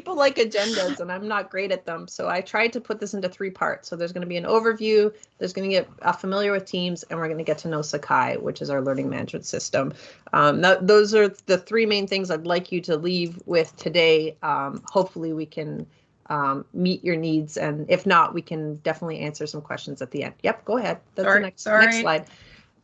people like agendas and I'm not great at them. So I tried to put this into three parts. So there's going to be an overview, there's going to get uh, familiar with Teams, and we're going to get to know Sakai, which is our learning management system. Um, that, those are the three main things I'd like you to leave with today. Um, hopefully we can um, meet your needs. And if not, we can definitely answer some questions at the end. Yep, go ahead. That's sorry, the next, sorry. next slide.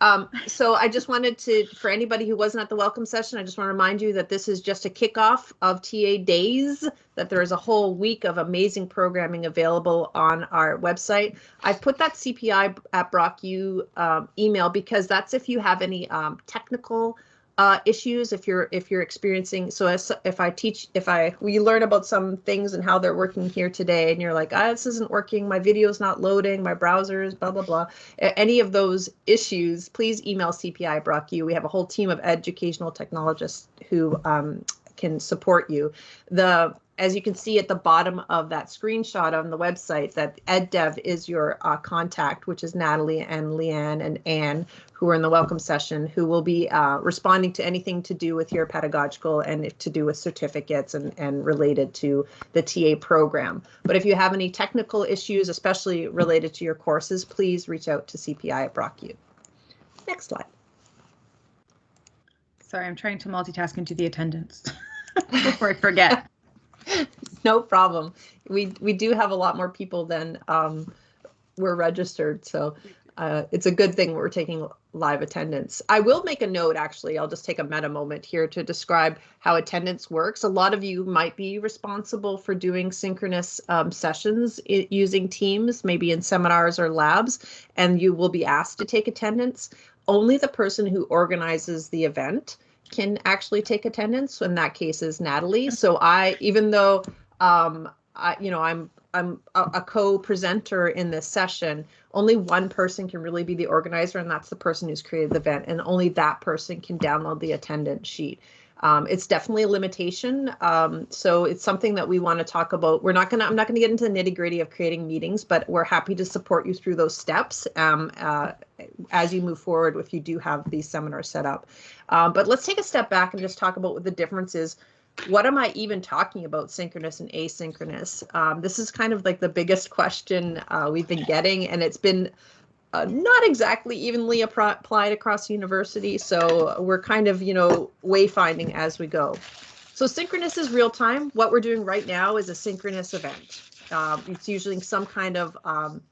Um, so I just wanted to, for anybody who wasn't at the welcome session, I just want to remind you that this is just a kickoff of TA days, that there is a whole week of amazing programming available on our website. I've put that CPI at Brock U um, email because that's if you have any um, technical uh, issues if you're if you're experiencing so as, if i teach if i we learn about some things and how they're working here today and you're like ah this isn't working. My video's not loading. My browsers blah blah blah. Any of those issues please email cpi brock you we have a whole team of educational technologists who um, can support you. The as you can see at the bottom of that screenshot on the website that EdDev is your uh, contact, which is Natalie and Leanne and Anne, who are in the welcome session, who will be uh, responding to anything to do with your pedagogical and to do with certificates and, and related to the TA program. But if you have any technical issues, especially related to your courses, please reach out to CPI at BrockU. Next slide. Sorry, I'm trying to multitask into the attendance before I forget. no problem. We we do have a lot more people than um, we're registered, so uh, it's a good thing we're taking live attendance. I will make a note, actually. I'll just take a meta moment here to describe how attendance works. A lot of you might be responsible for doing synchronous um, sessions using Teams, maybe in seminars or labs, and you will be asked to take attendance. Only the person who organizes the event can actually take attendance. In that case, is Natalie. So I, even though um, I, you know, I'm I'm a, a co-presenter in this session. Only one person can really be the organizer, and that's the person who's created the event, and only that person can download the attendance sheet. Um, it's definitely a limitation. Um, so it's something that we want to talk about. We're not gonna, I'm not gonna get into the nitty gritty of creating meetings, but we're happy to support you through those steps um, uh, as you move forward if you do have these seminars set up. Um, but let's take a step back and just talk about what the difference is what am I even talking about synchronous and asynchronous? Um, this is kind of like the biggest question uh, we've been getting, and it's been uh, not exactly evenly applied across the university. So we're kind of, you know, wayfinding as we go. So synchronous is real time. What we're doing right now is a synchronous event. Um, it's usually some kind of um,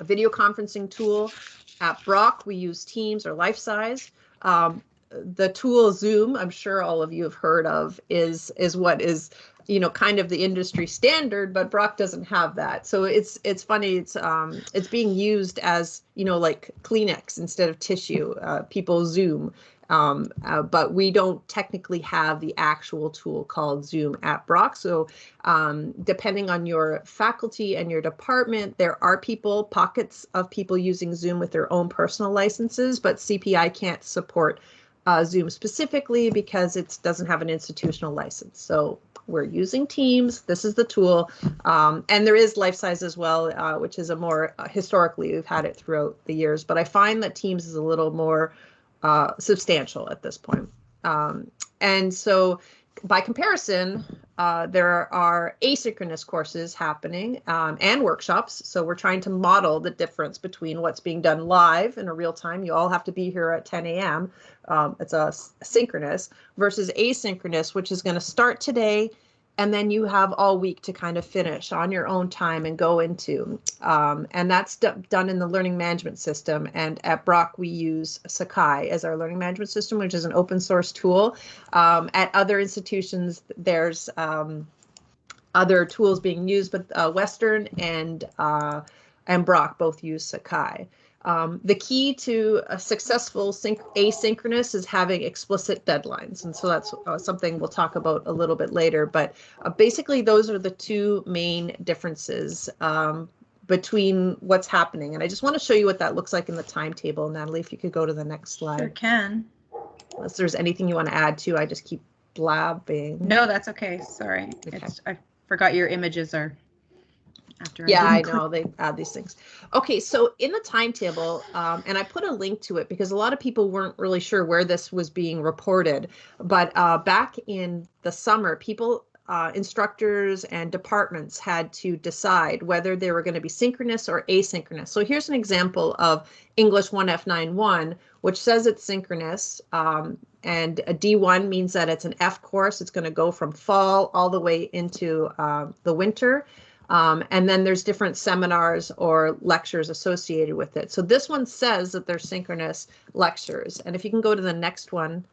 a video conferencing tool. At Brock, we use Teams or Lifesize. Um, the tool Zoom, I'm sure all of you have heard of, is is what is you know kind of the industry standard, but Brock doesn't have that. So it's it's funny. It's um it's being used as you know like Kleenex instead of tissue. Uh, people Zoom. Um, uh, but we don't technically have the actual tool called Zoom at Brock. So um, depending on your faculty and your department, there are people, pockets of people using Zoom with their own personal licenses, but CPI can't support uh, Zoom specifically because it doesn't have an institutional license. So we're using Teams. This is the tool. Um, and there is Lifesize as well, uh, which is a more uh, historically, we've had it throughout the years, but I find that Teams is a little more uh, substantial at this point. Um, and so by comparison, uh, there are asynchronous courses happening um, and workshops. So we're trying to model the difference between what's being done live in a real time. You all have to be here at 10 a.m. Um, it's a synchronous versus asynchronous, which is going to start today and then you have all week to kind of finish on your own time and go into um, and that's done in the learning management system. And at brock we use sakai as our learning management system which is an open source tool. Um, at other institutions there's um, other tools being used but uh, western and uh, and brock both use sakai um, the key to a successful asynchronous is having explicit deadlines. And so that's uh, something we'll talk about a little bit later. But uh, basically, those are the two main differences um, between what's happening. And I just want to show you what that looks like in the timetable. Natalie, if you could go to the next slide. Sure can. Unless there's anything you want to add to, I just keep blabbing. No, that's okay. Sorry. Okay. I forgot your images are after yeah i, I know they add these things okay so in the timetable um, and i put a link to it because a lot of people weren't really sure where this was being reported but uh, back in the summer people uh, instructors and departments had to decide whether they were going to be synchronous or asynchronous. So here's an example of English 1F91, which says it's synchronous. Um, and a D1 means that it's an F course. It's going to go from fall all the way into uh, the winter. Um, and then there's different seminars or lectures associated with it. So this one says that they're synchronous lectures. And if you can go to the next one,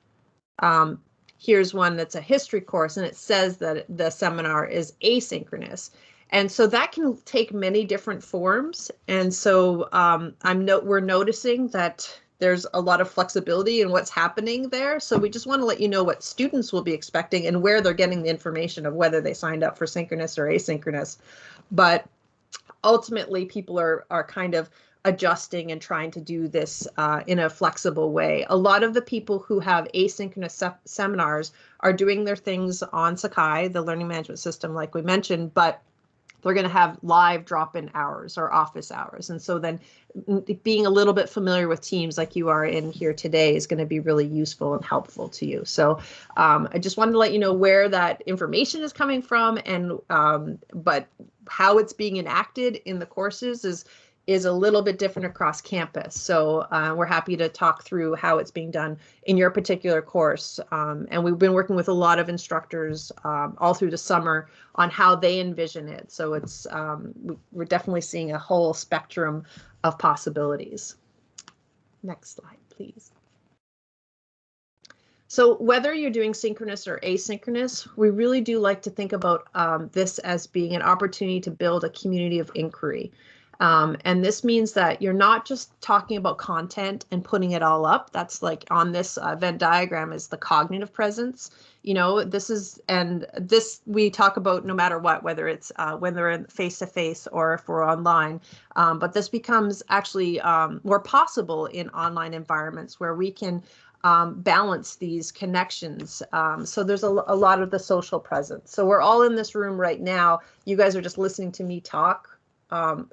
um, here's one that's a history course and it says that the seminar is asynchronous. And so that can take many different forms. And so um, I'm no we're noticing that there's a lot of flexibility in what's happening there. So we just want to let you know what students will be expecting and where they're getting the information of whether they signed up for synchronous or asynchronous. But ultimately, people are are kind of adjusting and trying to do this uh, in a flexible way. A lot of the people who have asynchronous se seminars are doing their things on Sakai, the learning management system, like we mentioned, but they're going to have live drop-in hours or office hours. And so then being a little bit familiar with teams like you are in here today is going to be really useful and helpful to you. So um, I just wanted to let you know where that information is coming from and um, but how it's being enacted in the courses is is a little bit different across campus. So uh, we're happy to talk through how it's being done in your particular course. Um, and we've been working with a lot of instructors um, all through the summer on how they envision it. So it's um, we're definitely seeing a whole spectrum of possibilities. Next slide, please. So whether you're doing synchronous or asynchronous, we really do like to think about um, this as being an opportunity to build a community of inquiry. Um, and this means that you're not just talking about content and putting it all up. That's like on this uh, Venn diagram is the cognitive presence. You know, this is, and this we talk about no matter what, whether it's uh, when they're in face to face or if we're online. Um, but this becomes actually um, more possible in online environments where we can um, balance these connections. Um, so there's a, a, lot of the social presence. So we're all in this room right now. You guys are just listening to me talk. Um,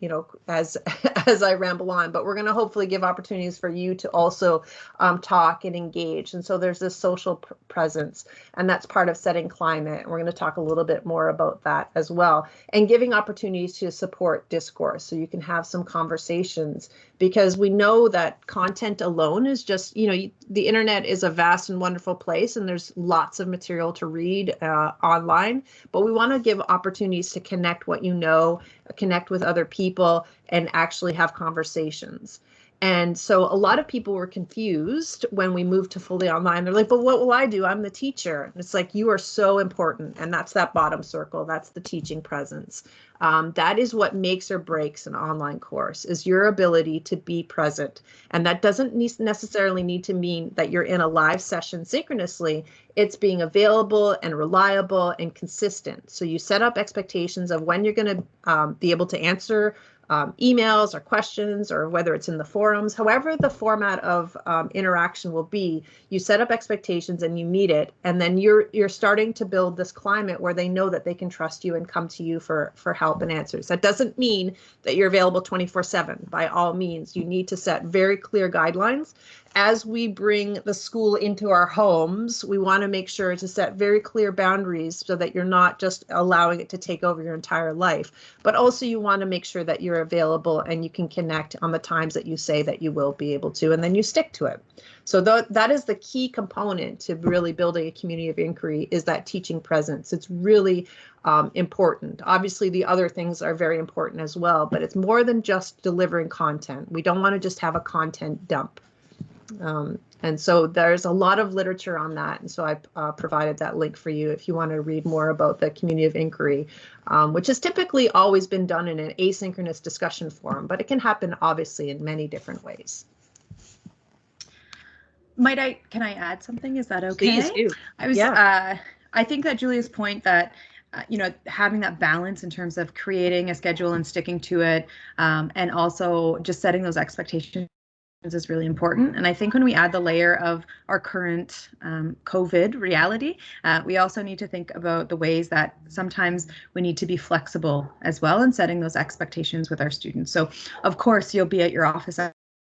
you know, as as I ramble on, but we're going to hopefully give opportunities for you to also um, talk and engage. And so there's this social pr presence, and that's part of setting climate. And we're going to talk a little bit more about that as well, and giving opportunities to support discourse so you can have some conversations because we know that content alone is just, you know, the internet is a vast and wonderful place, and there's lots of material to read uh, online, but we want to give opportunities to connect what you know connect with other people and actually have conversations. And so a lot of people were confused when we moved to fully online. They're like, but what will I do? I'm the teacher. And it's like, you are so important. And that's that bottom circle. That's the teaching presence. Um, that is what makes or breaks an online course is your ability to be present. And that doesn't necessarily need to mean that you're in a live session synchronously. It's being available and reliable and consistent. So you set up expectations of when you're going to um, be able to answer um, emails or questions or whether it's in the forums, however the format of um, interaction will be, you set up expectations and you meet it, and then you're you're starting to build this climate where they know that they can trust you and come to you for for help and answers. That doesn't mean that you're available 24/7. By all means, you need to set very clear guidelines as we bring the school into our homes, we want to make sure to set very clear boundaries so that you're not just allowing it to take over your entire life, but also you want to make sure that you're available and you can connect on the times that you say that you will be able to, and then you stick to it. So th that is the key component to really building a community of inquiry is that teaching presence. It's really um, important. Obviously, the other things are very important as well, but it's more than just delivering content. We don't want to just have a content dump. Um, and so there's a lot of literature on that. And so I uh, provided that link for you if you want to read more about the community of inquiry, um, which has typically always been done in an asynchronous discussion forum, but it can happen obviously in many different ways. Might I, can I add something? Is that okay? Please do. I was, yeah. uh, I think that Julia's point that uh, you know, having that balance in terms of creating a schedule and sticking to it, um, and also just setting those expectations is really important. And I think when we add the layer of our current um, COVID reality, uh, we also need to think about the ways that sometimes we need to be flexible as well in setting those expectations with our students. So, of course, you'll be at your office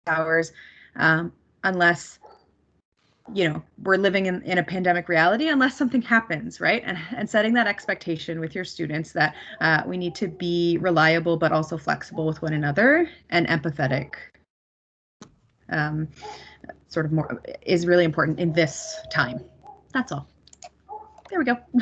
hours um, unless you know we're living in, in a pandemic reality unless something happens right and, and setting that expectation with your students that uh, we need to be reliable but also flexible with one another and empathetic um, sort of more is really important in this time that's all there we go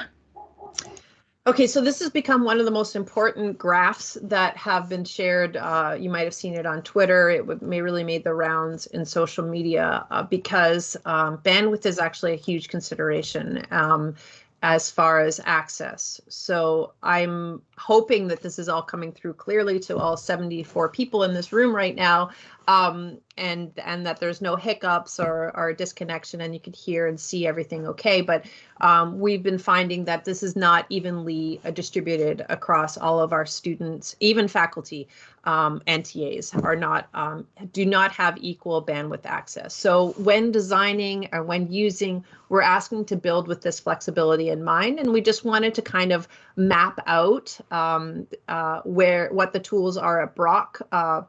Okay, so this has become one of the most important graphs that have been shared. Uh, you might have seen it on Twitter. It may really made the rounds in social media uh, because um, bandwidth is actually a huge consideration. Um, as far as access. So I'm hoping that this is all coming through clearly to all 74 people in this room right now, um, and and that there's no hiccups or, or disconnection, and you can hear and see everything okay. But um, we've been finding that this is not evenly uh, distributed across all of our students, even faculty um, NTAs are not um, do not have equal bandwidth access. So when designing or when using, we're asking to build with this flexibility in mind, and we just wanted to kind of map out um, uh, where what the tools are at Brock. Uh,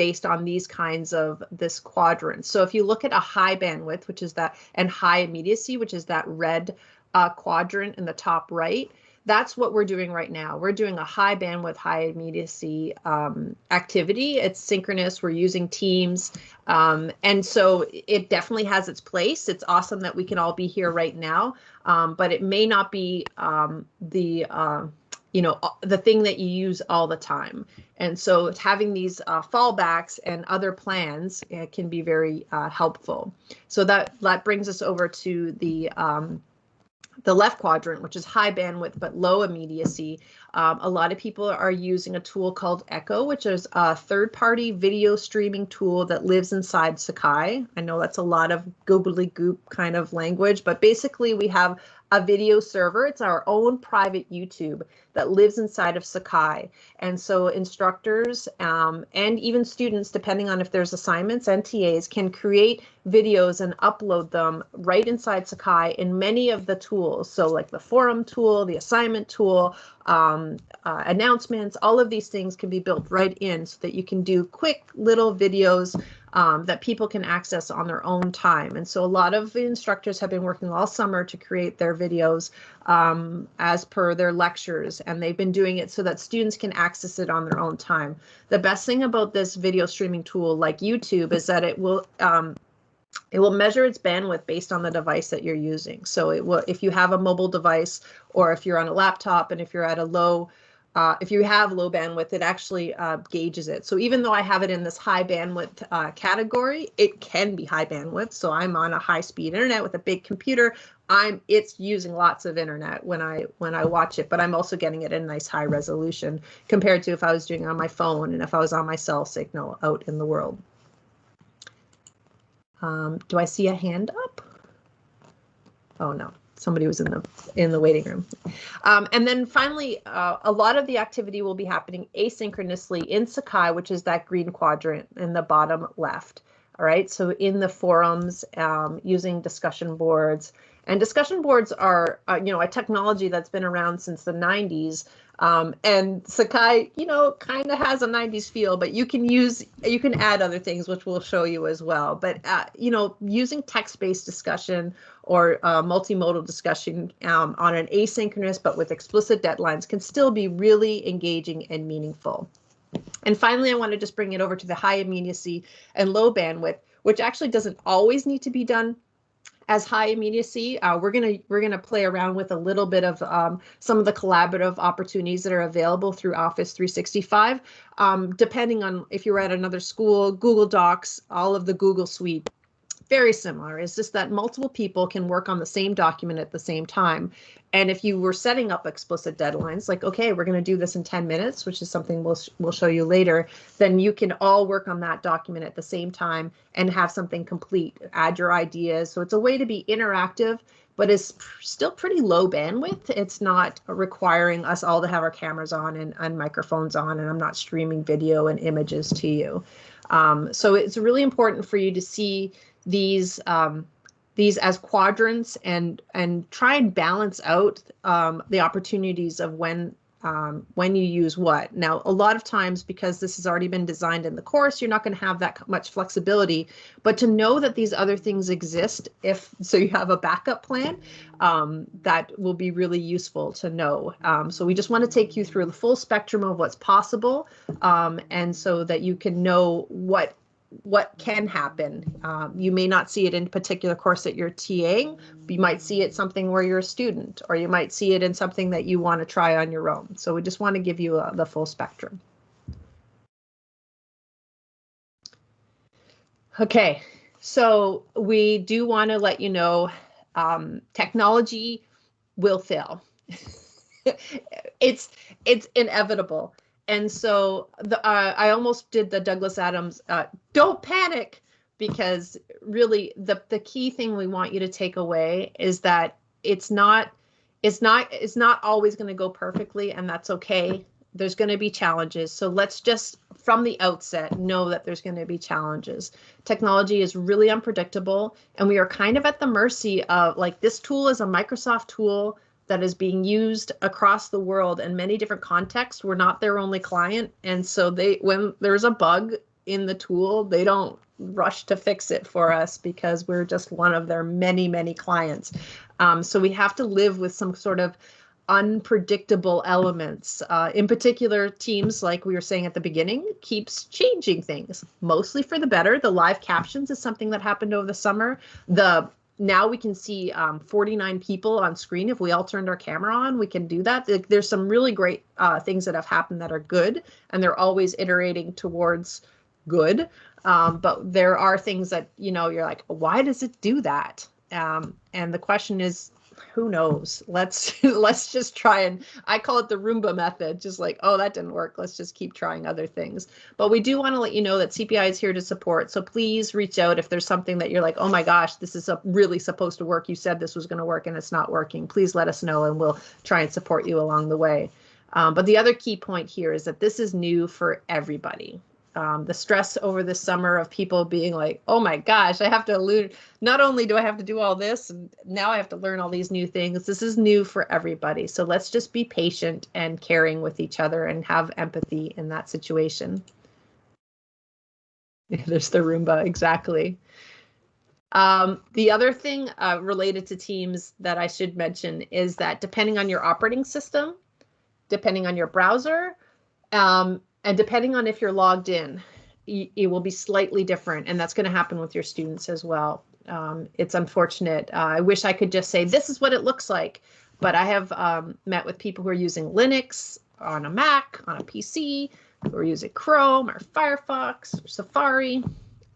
based on these kinds of this quadrant. So if you look at a high bandwidth, which is that, and high immediacy, which is that red uh, quadrant in the top right, that's what we're doing right now. We're doing a high bandwidth, high immediacy um, activity. It's synchronous. We're using Teams. Um, and so it definitely has its place. It's awesome that we can all be here right now, um, but it may not be um, the uh, you know the thing that you use all the time. And so having these uh, fallbacks and other plans uh, can be very uh, helpful. So that that brings us over to the um, the left quadrant, which is high bandwidth but low immediacy, um, a lot of people are using a tool called Echo, which is a third-party video streaming tool that lives inside Sakai. I know that's a lot of googly goop kind of language, but basically we have a video server. It's our own private YouTube that lives inside of Sakai. And so instructors um, and even students, depending on if there's assignments, and TAs, can create videos and upload them right inside Sakai in many of the tools. So like the forum tool, the assignment tool, um, uh, announcements, all of these things can be built right in so that you can do quick little videos um, that people can access on their own time. And so a lot of the instructors have been working all summer to create their videos um, as per their lectures, and they've been doing it so that students can access it on their own time. The best thing about this video streaming tool like YouTube is that it will um, it will measure its bandwidth based on the device that you're using. So it will, if you have a mobile device or if you're on a laptop and if you're at a low uh, if you have low bandwidth, it actually uh, gauges it. So even though I have it in this high bandwidth uh, category, it can be high bandwidth. So I'm on a high speed internet with a big computer. I'm it's using lots of internet when I when I watch it, but I'm also getting it in nice high resolution compared to if I was doing it on my phone and if I was on my cell signal out in the world. Um, do I see a hand up? Oh no somebody was in the in the waiting room. Um, and then finally, uh, a lot of the activity will be happening asynchronously in Sakai, which is that green quadrant in the bottom left. All right, so in the forums, um, using discussion boards, and discussion boards are, uh, you know, a technology that's been around since the 90s. Um, and Sakai, you know, kind of has a 90s feel, but you can use, you can add other things, which we'll show you as well. But, uh, you know, using text-based discussion or uh, multimodal discussion um, on an asynchronous but with explicit deadlines can still be really engaging and meaningful. And finally, I want to just bring it over to the high immediacy and low bandwidth, which actually doesn't always need to be done as high immediacy. Uh, we're gonna we're gonna play around with a little bit of um, some of the collaborative opportunities that are available through Office 365. Um, depending on if you're at another school, Google Docs, all of the Google Suite very similar. It's just that multiple people can work on the same document at the same time. And if you were setting up explicit deadlines, like, okay, we're going to do this in 10 minutes, which is something we'll, we'll show you later, then you can all work on that document at the same time and have something complete, add your ideas. So it's a way to be interactive, but it's still pretty low bandwidth. It's not requiring us all to have our cameras on and, and microphones on, and I'm not streaming video and images to you. Um, so it's really important for you to see these um, these as quadrants and and try and balance out um, the opportunities of when um, when you use what. Now, a lot of times, because this has already been designed in the course, you're not going to have that much flexibility. But to know that these other things exist, if so, you have a backup plan, um, that will be really useful to know. Um, so we just want to take you through the full spectrum of what's possible, um, and so that you can know what what can happen. Um, you may not see it in a particular course that you're TAing. You might see it something where you're a student, or you might see it in something that you want to try on your own. So we just want to give you uh, the full spectrum. Okay, so we do want to let you know um, technology will fail. it's it's inevitable and so the uh, I almost did the Douglas Adams uh, don't panic because really the the key thing we want you to take away is that it's not it's not it's not always going to go perfectly and that's okay. There's going to be challenges. So let's just from the outset know that there's going to be challenges. Technology is really unpredictable and we are kind of at the mercy of like this tool is a microsoft tool that is being used across the world in many different contexts. We're not their only client. And so they when there's a bug in the tool, they don't rush to fix it for us because we're just one of their many, many clients. Um, so we have to live with some sort of unpredictable elements. Uh, in particular, teams, like we were saying at the beginning, keeps changing things, mostly for the better. The live captions is something that happened over the summer. The now we can see um, 49 people on screen. If we all turned our camera on, we can do that. There's some really great uh, things that have happened that are good, and they're always iterating towards good. Um, but there are things that, you know, you're like, why does it do that? Um, and the question is, who knows? Let's let's just try and i call it the roomba method just like oh that didn't work let's just keep trying other things. But we do want to let you know that cpi is here to support so please reach out if there's something that you're like oh my gosh this is really supposed to work you said this was going to work and it's not working please let us know and we'll try and support you along the way. Um, but the other key point here is that this is new for everybody um, the stress over the summer of people being like, oh my gosh, I have to learn. Not only do I have to do all this, and now I have to learn all these new things. This is new for everybody. So let's just be patient and caring with each other and have empathy in that situation. There's the Roomba, exactly. Um, the other thing uh, related to Teams that I should mention is that depending on your operating system, depending on your browser, um, and depending on if you're logged in, it will be slightly different. And that's going to happen with your students as well. Um, it's unfortunate. Uh, I wish I could just say, this is what it looks like. But I have um, met with people who are using Linux on a Mac, on a PC, who are using Chrome or Firefox or Safari.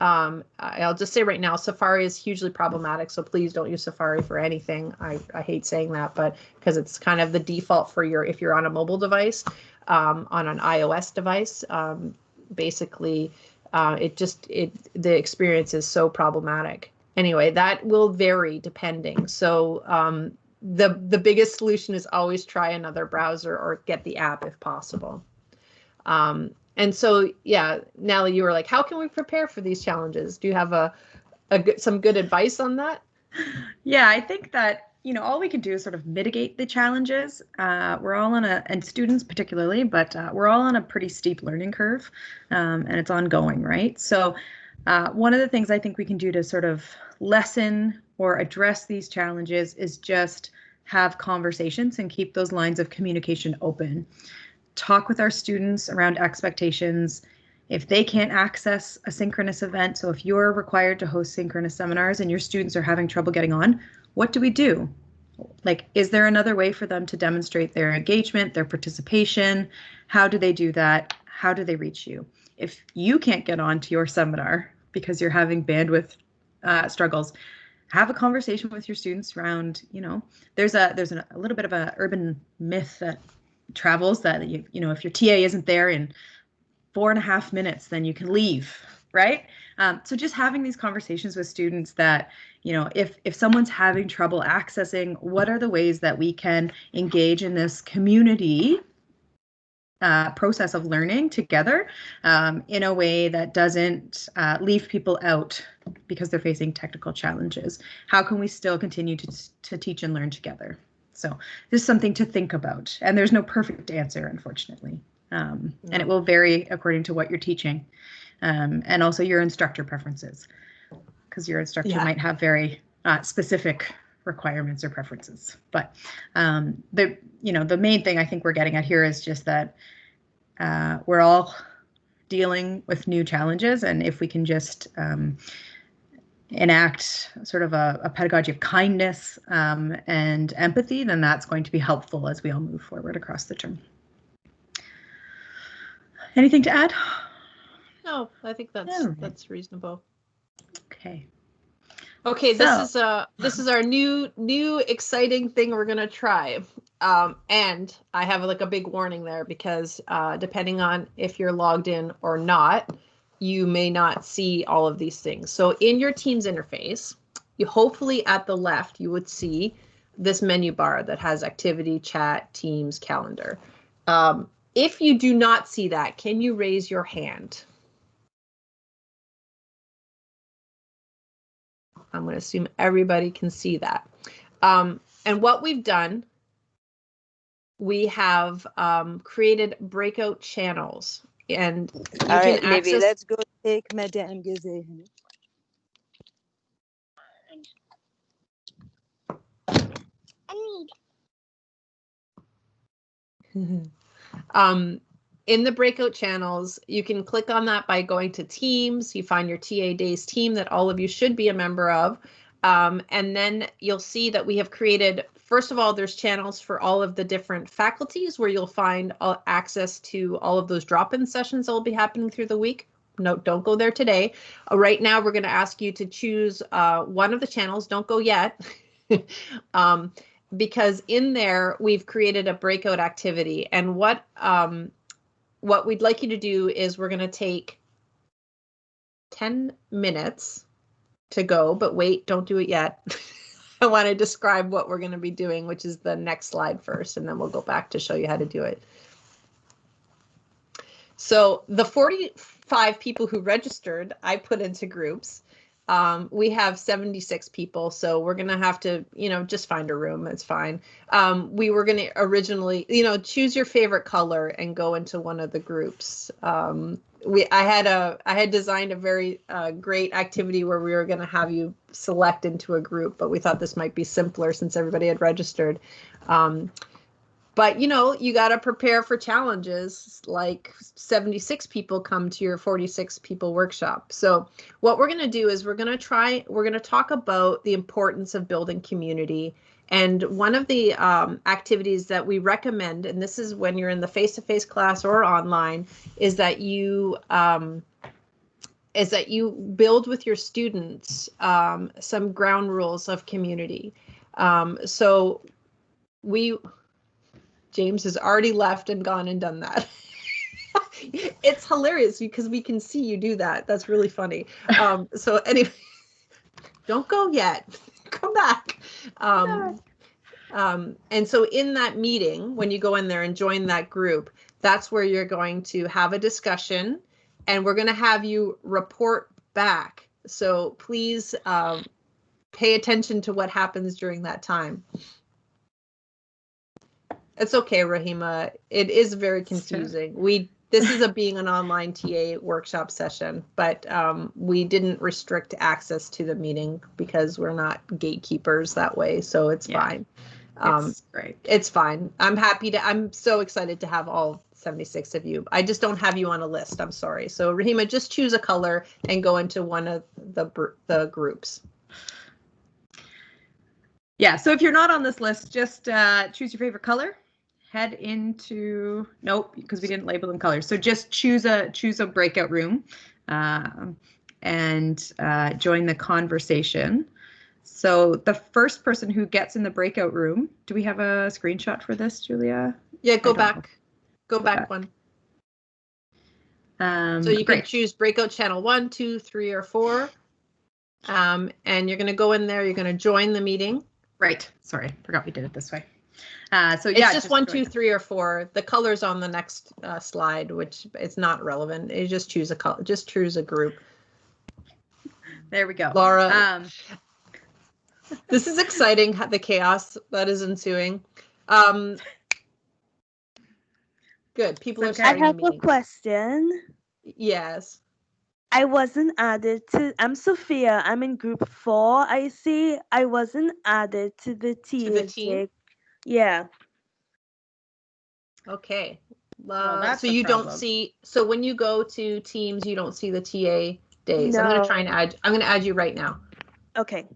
Um, I'll just say right now, Safari is hugely problematic, so please don't use Safari for anything. I, I hate saying that, but because it's kind of the default for your if you're on a mobile device um, on an iOS device. Um, basically, uh, it just it the experience is so problematic. Anyway, that will vary depending. So um, the the biggest solution is always try another browser or get the app if possible. Um, and so, yeah, Natalie, you were like, how can we prepare for these challenges? Do you have a, a some good advice on that? Yeah, I think that you know, all we can do is sort of mitigate the challenges. Uh, we're all on a, and students particularly, but uh, we're all on a pretty steep learning curve, um, and it's ongoing, right? So, uh, one of the things I think we can do to sort of lessen or address these challenges is just have conversations and keep those lines of communication open. Talk with our students around expectations. If they can't access a synchronous event, so if you're required to host synchronous seminars and your students are having trouble getting on, what do we do? Like, is there another way for them to demonstrate their engagement, their participation? How do they do that? How do they reach you? If you can't get on to your seminar because you're having bandwidth uh, struggles, have a conversation with your students around, you know, there's a there's a, a little bit of a urban myth that travels that you you know if your TA isn't there in four and a half minutes, then you can leave, right? Um, so just having these conversations with students that you know if if someone's having trouble accessing what are the ways that we can engage in this community uh, process of learning together um, in a way that doesn't uh, leave people out because they're facing technical challenges how can we still continue to, to teach and learn together So just something to think about. And there's no perfect answer, unfortunately. Um, And it will vary according to what you're teaching um, and also your instructor preferences because your instructor Yeah. might have very uh, specific requirements or preferences. But um, the you know the main thing I think we're getting at here is just that uh, we're all dealing with new challenges, and if we can just um, enact sort of a, a pedagogy of kindness um, and empathy, then that's going to be helpful as we all move forward across the term. Anything to add? No, I think that's Alright. that's reasonable. Okay. Okay, this So- is uh this is our new new exciting thing we're gonna try. Um, and I have like a big warning there because uh, depending on if you're logged in or not, you may not see all of these things. So in your Teams interface, you hopefully at the left you would see this menu bar that has activity, chat, Teams, calendar. Um, if you do not see that, can you raise your hand? I'm going to assume everybody can see that. Um, and what we've done, we have um, created breakout channels and you All can right, maybe let's go take Madame Gazet. um, in the breakout channels, you can click on that by going to Teams. You find your TA Days team that all of you should be a member of. Um, and then you'll see that we have created, first of all, there's channels for all of the different faculties where you'll find uh, access to all of those drop-in sessions that will be happening through the week. No, don't go there today. Uh, right now, we're going to ask you to choose uh, one of the channels. Don't go yet. um, because in there we've created a breakout activity and what um what we'd like you to do is we're going to take 10 minutes to go but wait don't do it yet i want to describe what we're going to be doing which is the next slide first and then we'll go back to show you how to do it so the 45 people who registered i put into groups um, we have 76 people, so we're gonna have to, you know, just find a room. It's fine. Um, we were gonna originally, you know, choose your favorite color and go into one of the groups. Um, we, I had a, I had designed a very uh, great activity where we were gonna have you select into a group, but we thought this might be simpler since everybody had registered. Um, but you know you got to prepare for challenges like 76 people come to your 46 people workshop so what we're going to do is we're going to try we're going to talk about the importance of building community and one of the um, activities that we recommend and this is when you're in the face-to-face class or online is that you um, is that you build with your students um, some ground rules of community um, so we James has already left and gone and done that. it's hilarious because we can see you do that. That's really funny. Um, so anyway, don't go yet. Come back. Um, um, and so in that meeting, when you go in there and join that group, that's where you're going to have a discussion and we're going to have you report back. So please um, pay attention to what happens during that time. It's okay, Rahima. It is very confusing. We this is a being an online TA workshop session, but um, we didn't restrict access to the meeting because we're not gatekeepers that way, so it's Yeah. fine. Um, It's great. it's fine. I'm happy to. I'm so excited to have all 76 of you. I just don't have you on a list. I'm sorry. So Rahima, just choose a color and go into one of the the groups. Yeah, so if you're not on this list, just uh, choose your favorite color. Head into nope, because we didn't label them colors. So just choose a choose a breakout room, um, and uh, join the conversation. So the first person who gets in the breakout room, do we have a screenshot for this, Julia? Yeah, go back. Go Go back back. one. Um, So you can choose breakout channel one, two, three, or four. Um, and you're going to go in there. You're going to join the meeting. Right. Sorry, forgot we did it this way. Uh, so It's yeah, just one, join. two, three, or four. The colors on the next uh, slide, which it's not relevant. You just choose a color. Just choose a group. There we go. Laura, Um, This is exciting, the chaos that is ensuing. Um, good, people are Okay. I starting the have a meeting. question. Yes. I wasn't added to. I'm Sophia. I'm in group four. I see. I wasn't added to the TA. The team? Yeah. Okay. Well, Uh, that's so a you don't see, so when you go to Teams, you don't see the TA days. I'm gonna try and add, I'm gonna add you right now. Okay.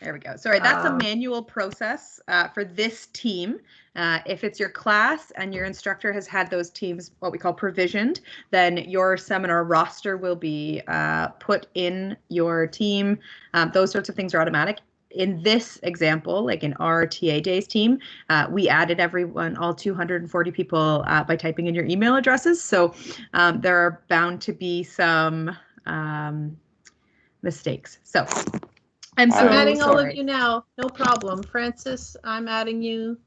There we go. Sorry, that's a Um, manual process uh, for this team. Uh, if it's your class and your instructor has had those teams, what we call provisioned, then your seminar roster will be uh, put in your team. Um, those sorts of things are automatic. In this example, like in our TA days team, uh, we added everyone, all 240 people, uh, by typing in your email addresses. So um, there are bound to be some um, mistakes. So I'm so I'm adding all of you now, no problem. Francis, I'm adding you.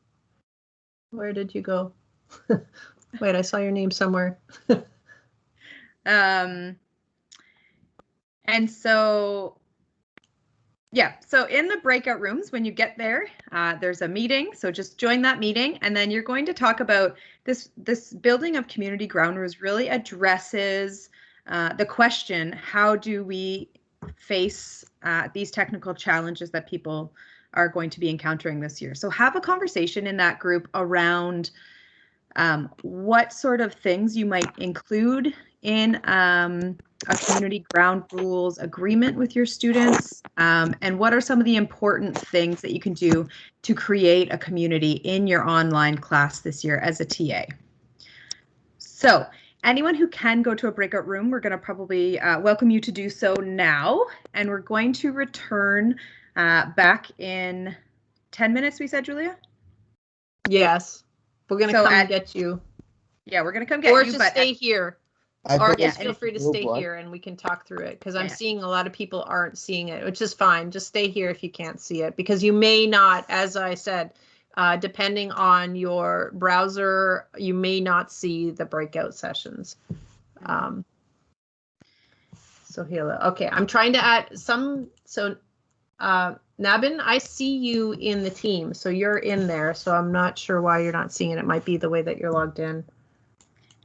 Where did you go? Wait, I saw your name somewhere. Um, and so, yeah, so in the breakout rooms, when you get there, uh, there's a meeting. So just join that meeting, and then you're going to talk about this. This building of community ground rules really addresses uh, the question: How do we face uh, these technical challenges that people are going to be encountering this year? So have a conversation in that group around um, what sort of things you might include in um, a community ground rules agreement with your students, um, and what are some of the important things that you can do to create a community in your online class this year as a TA. So anyone who can go to a breakout room, we're going to probably uh, welcome you to do so now, and we're going to return uh, back in 10 minutes, we said, Julia? Yes, we're gonna So come add- get you, Yeah, we're going to come get you. or just stay here. I Or Yeah, just feel free to stay boy. here and we can talk through it, because I'm Yeah. seeing a lot of people aren't seeing it, which is fine. Just stay here if you can't see it, because you may not, as I said, uh, depending on your browser, you may not see the breakout sessions. Um, so here, okay, I'm trying to add some, so, uh, Nabin, I see you in the team, so you're in there, so I'm not sure why you're not seeing it. It might be the way that you're logged in.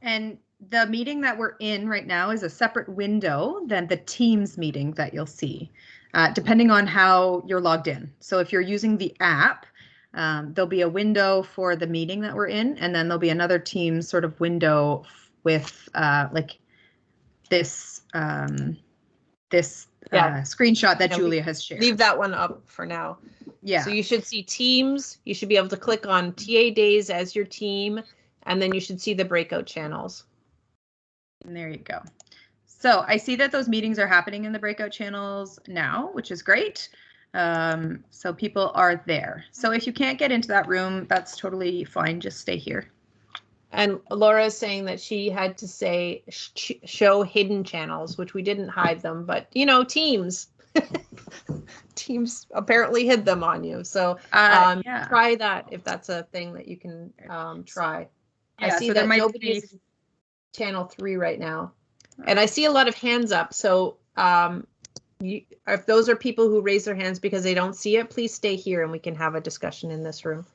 And the meeting that we're in right now is a separate window than the Teams meeting that you'll see, uh, depending on how you're logged in. So if you're using the app, um, there'll be a window for the meeting that we're in, and then there'll be another Teams sort of window with uh, like this um, this Yeah. uh, screenshot that Yeah, Julia has shared. Leave that one up for now. yeah. So you should see teams. You should be able to click on TA days as your team, and then you should see the breakout channels. And there you go. So I see that those meetings are happening in the breakout channels now, which is great. Um, so people are there. So if you can't get into that room, that's totally fine. Just stay here. And Laura is saying that she had to say sh- show hidden channels, which we didn't hide them, but you know, teams. teams apparently hid them on you. So Uh, um, yeah. try that if that's a thing that you can um, try. I see so there that might nobody's be- channel three right now. And I see a lot of hands up. So um, you, if those are people who raise their hands because they don't see it, please stay here and we can have a discussion in this room.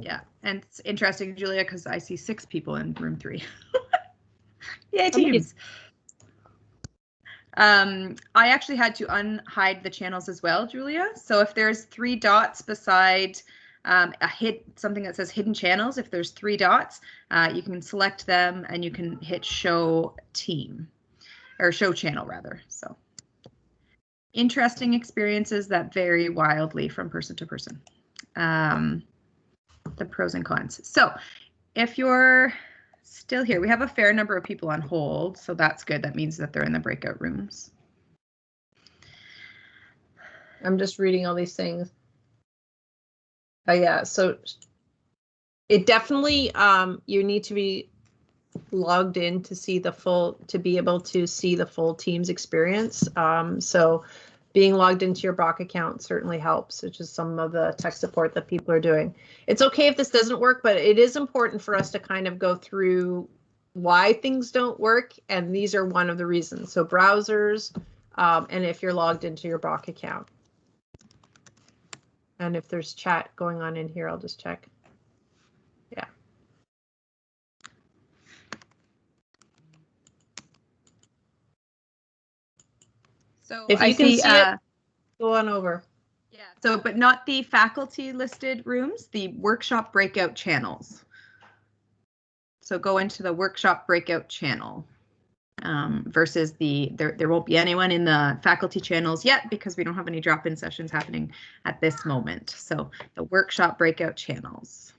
Yeah, and it's interesting, Julia, because I see six people in room three. Yay, teams. Um, I actually had to unhide the channels as well, Julia. So if there's three dots beside um, a hit something that says hidden channels, if there's three dots, uh, you can select them and you can hit show team or show channel rather. So interesting experiences that vary wildly from person to person. Um, the pros and cons. So if you're still here, we have a fair number of people on hold, so that's good. That means that they're in the breakout rooms. I'm just reading all these things. Oh yeah, so it definitely um you need to be logged in to see the full to be able to see the full team's experience. Um so being logged into your Brock account certainly helps, which is some of the tech support that people are doing. It's okay if this doesn't work, but it is important for us to kind of go through why things don't work, and these are one of the reasons. So browsers, um, and if you're logged into your Brock account. And if there's chat going on in here, I'll just check. Yeah. So If I you can see, see it- uh, Go on over. Yeah, so but not the faculty listed rooms, the workshop breakout channels. So go into the workshop breakout channel um, versus the, there, there won't be anyone in the faculty channels yet because we don't have any drop-in sessions happening at this moment. So the workshop breakout channels.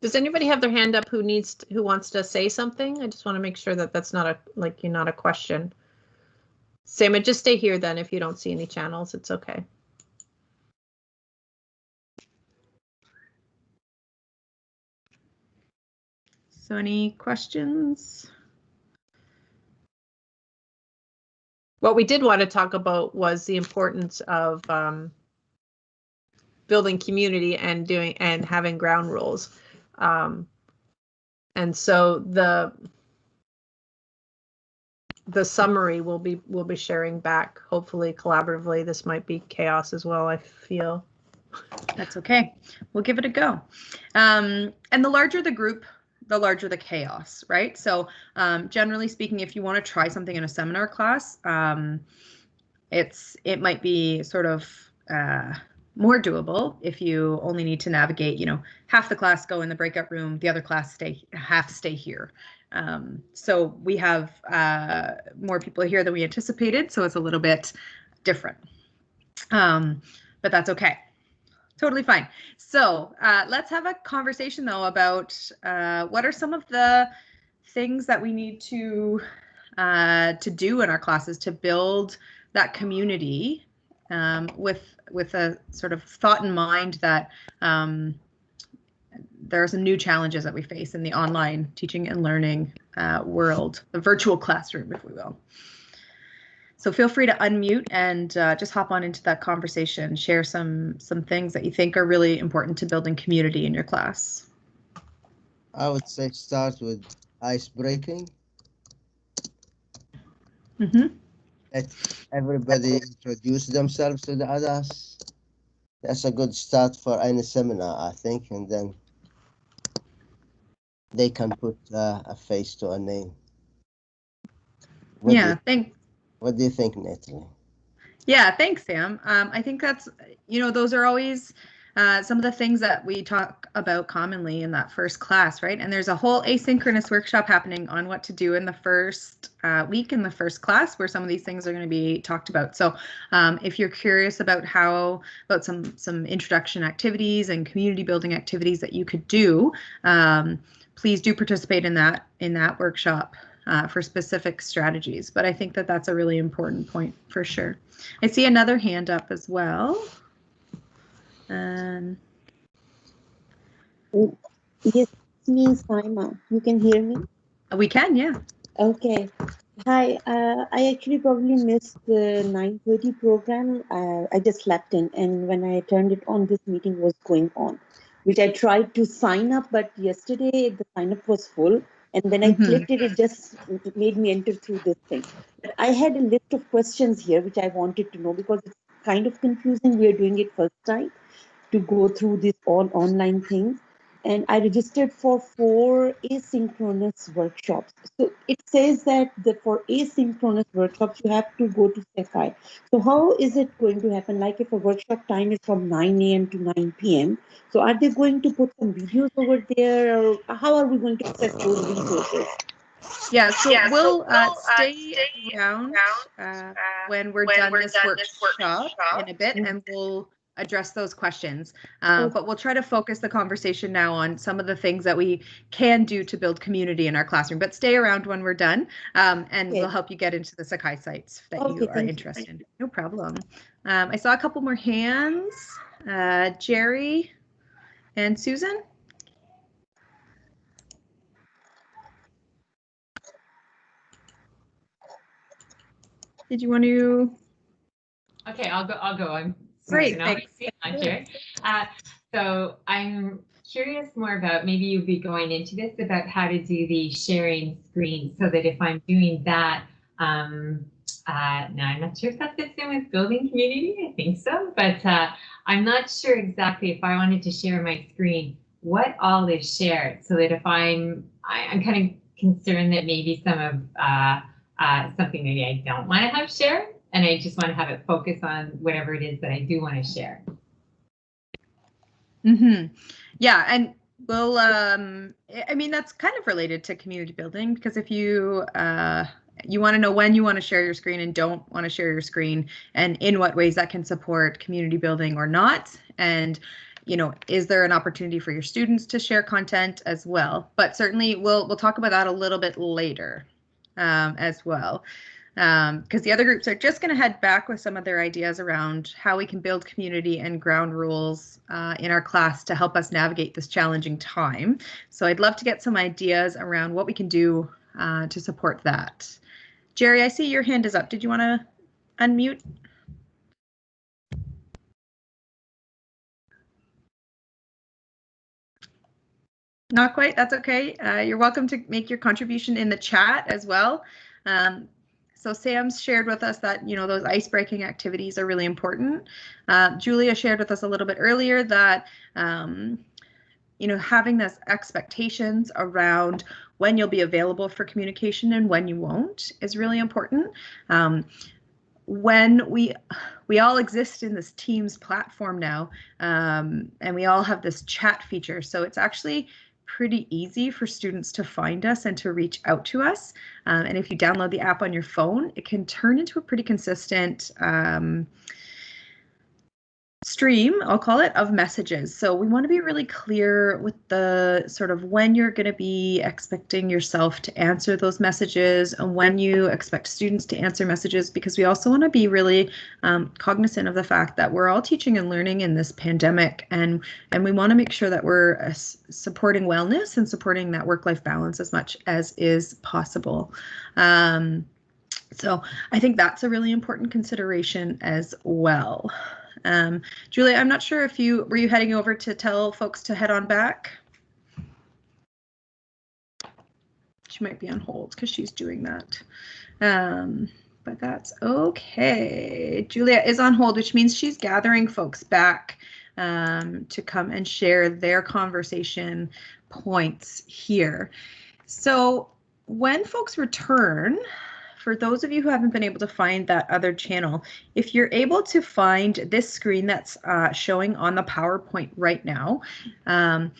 Does anybody have their hand up who needs, to- who wants to say something? I just want to make sure that that's not a, like, you're not a question. Sam, just stay here then if you don't see any channels, it's okay. So any questions? What we did want to talk about was the importance of um, building community and doing and having ground rules. Um, and so the the summary will be will be sharing back hopefully collaboratively. This might be chaos as well. I feel. That's okay. We'll give it a go. Um, and the larger the group, the larger the chaos, right? So um, generally speaking, if you want to try something in a seminar class, um, it's it might be sort of uh, more doable if you only need to navigate, you know, half the class go in the breakout room, the other class stay half stay here. Um, so we have uh, more people here than we anticipated, so it's a little bit different. Um, but that's okay totally fine. So uh, let's have a conversation though about uh, what are some of the things that we need to uh, to do in our classes to build that community um, with with a sort of thought in mind that um, there are some new challenges that we face in the online teaching and learning uh, world, the virtual classroom, if we will. So feel free to unmute and uh, just hop on into that conversation. Share some some things that you think are really important to building community in your class. I would say start with ice breaking. Mm-hmm. Let everybody introduce themselves to the others. That's a good start for any seminar, I think, and then they can put uh, a face to a name. What Yeah, you- thank What do you think, Natalie? yeah, thanks, Sam. Um, I think that's you know those are always uh, some of the things that we talk about commonly in that first class, right? And there's a whole asynchronous workshop happening on what to do in the first uh, week in the first class, where some of these things are going to be talked about. So, um, if you're curious about how about some some introduction activities and community building activities that you could do, um, please do participate in that in that workshop uh, for specific strategies. But I think that that's a really important point for sure. I see another hand up as well. Um, Yes, it's me, Saima. You can hear me? we can, yeah. Okay. Hi, uh, I actually probably missed the 9:30 program. Uh, I just slept in, and when I turned it on, this meeting was going on, which I tried to sign up, but yesterday the sign up was full, and when I Mhm. clicked it, it just made me enter through this thing. But I had a list of questions here which I wanted to know because it's kind of confusing. We are doing it first time to go through this all online things and I registered for four asynchronous workshops. So it says that the, for asynchronous workshops, you have to go to Sakai. So how is it going to happen? Like if a workshop time is from 9 a.m. to 9 p.m. So are they going to put some videos over there or how are we going to access those resources? Yeah, so Yeah, so we'll uh, we'll, uh, stay stay around uh, uh, when we're when done we're this done this workshop workshop. in a bit, and we'll address those questions. Okay. But we'll try to focus the conversation now on some of the things that we can do to build community in our classroom. But stay around when we're done, um, and Okay. we'll help you get into the Sakai sites that Okay, you are thank you. interested in. No problem. Um, I saw a couple more hands. Uh, Jerry and Susan. Did you want to? Okay, I'll go. I'll go. I'm Great, Susan. I'll thanks. here. Uh, so I'm curious more about maybe you'll be going into this about how to do the sharing screen so that if I'm doing that, um, uh, now I'm not sure if that fits in with building community. I think so, but uh, I'm not sure exactly if I wanted to share my screen, what all is shared so that if I'm, I, I'm kind of concerned that maybe some of uh, uh, something maybe I don't want to have shared and I just want to have it focus on whatever it is that I do want to share. hmm Yeah, and well, um, I- I mean that's kind of related to community building because if you uh, you want to know when you want to share your screen and don't want to share your screen, and in what ways that can support community building or not, and you know, is there an opportunity for your students to share content as well? But certainly, we'll we'll talk about that a little bit later um, as well because the other groups are just going to head back with some of their ideas around how we can build community and ground rules uh, in our class to help us navigate this challenging time. So I'd love to get some ideas around what we can do uh, to support that. Jerry, I see your hand is up. Did you want to unmute? Not quite. That's okay. Uh, you're welcome to make your contribution in the chat as well. Um, so Sam's shared with us that, you know, those ice breaking activities are really important. Uh, Julia shared with us a little bit earlier that, um, you know, having those expectations around when you'll be available for communication and when you won't is really important. Um, when we we all exist in this Teams platform now, um, and we all have this chat feature, so it's actually pretty easy for students to find us and to reach out to us. Um, and if you download the app on your phone, it can turn into a pretty consistent um, stream, I'll call it, of messages. So we want to be really clear with the sort of when you're going to be expecting yourself to answer those messages and when you expect students to answer messages, because we also want to be really um, cognizant of the fact that we're all teaching and learning in this pandemic, and and we want to make sure that we're uh, supporting wellness and supporting that work-life balance as much as is possible. Um, so I think that's a really important consideration as well. Um, Julia, I'm not sure if you were you heading over to tell folks to head on back. She might be on hold because she's doing that. Um, but that's okay. Julia is on hold, which means she's gathering folks back um, to come and share their conversation points here. So when folks return, for those of you who haven't been able to find that other channel, if you're able to find this screen that's uh, showing on the PowerPoint right now, um,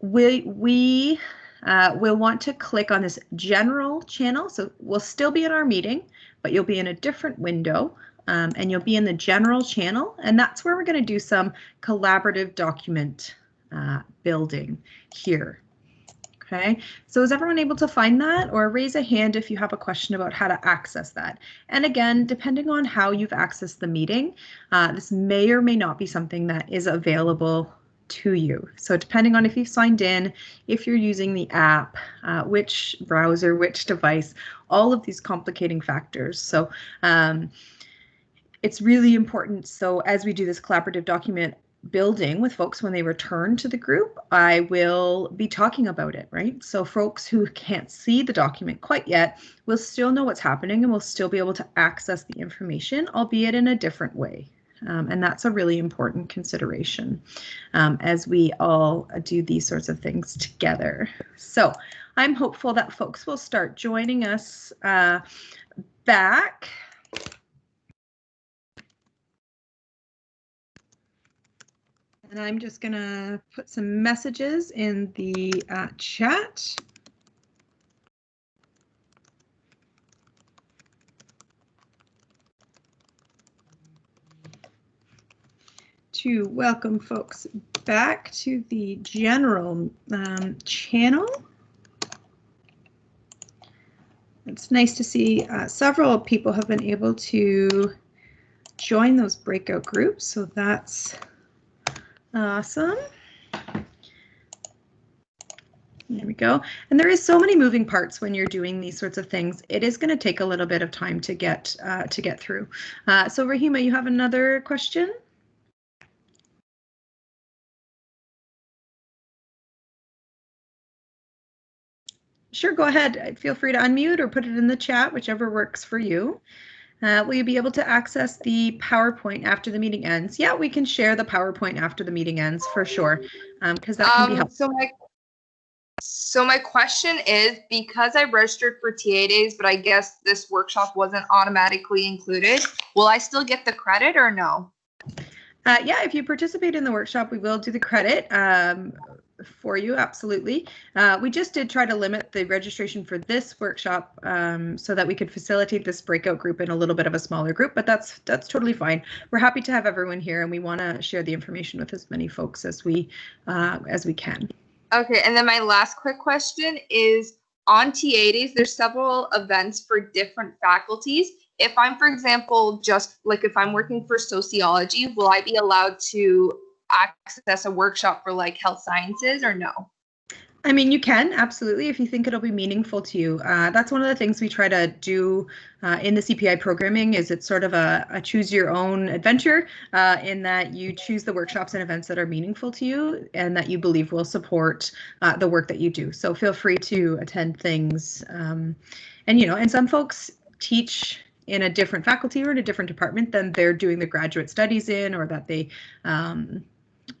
we, we uh, will want to click on this general channel. So we'll still be in our meeting, but you'll be in a different window. Um, and you'll be in the general channel, and that's where we're going to do some collaborative document uh, building here. Okay, so is everyone able to find that or raise a hand if you have a question about how to access that? And again, depending on how you've accessed the meeting, uh, this may or may not be something that is available to you. So depending on if you've signed in, if you're using the app, uh, which browser, which device, all of these complicating factors. So um, it's really important. So as we do this collaborative document building with folks when they return to the group, I will be talking about it, right? So folks who can't see the document quite yet will still know what's happening and will still be able to access the information, albeit in a different way. Um, and that's a really important consideration um, as we all do these sorts of things together. So I'm hopeful that folks will start joining us uh, back. And I'm just going to put some messages in the uh, chat. To welcome folks back to the general um, channel. It's nice to see uh, several people have been able to join those breakout groups, so that's Awesome. There we go. And there is so many moving parts when you're doing these sorts of things. It is going to take a little bit of time to get uh, to get through. Uh, so Rahima, you have another question? Sure, go ahead. Feel free to unmute or put it in the chat, whichever works for you. Uh, will you be able to access the PowerPoint after the meeting ends? Yeah, we can share the PowerPoint after the meeting ends for sure, because that can be Um, helpful. so my so my question is because I registered for TA days, but I guess this workshop wasn't automatically included. Will I still get the credit or no? Uh, yeah, if you participate in the workshop, we will do the credit um, for you, absolutely. Uh, we just did try to limit the registration for this workshop um, so that we could facilitate this breakout group in a little bit of a smaller group, but that's that's totally fine. We're happy to have everyone here and we want to share the information with as many folks as we uh, as we can. Okay, and then my last quick question is on TA days, there's several events for different faculties. If I'm, for example, just like if I'm working for sociology, will I be allowed to access a workshop for like health sciences or no? I mean, you can absolutely if you think it'll be meaningful to you. Uh, that's one of the things we try to do uh, in the CPI programming. Is it's sort of a, a choose your own adventure uh, in that you choose the workshops and events that are meaningful to you and that you believe will support uh, the work that you do. So feel free to attend things. Um, and you know, and some folks teach in a different faculty or in a different department than they're doing the graduate studies in, or that they um,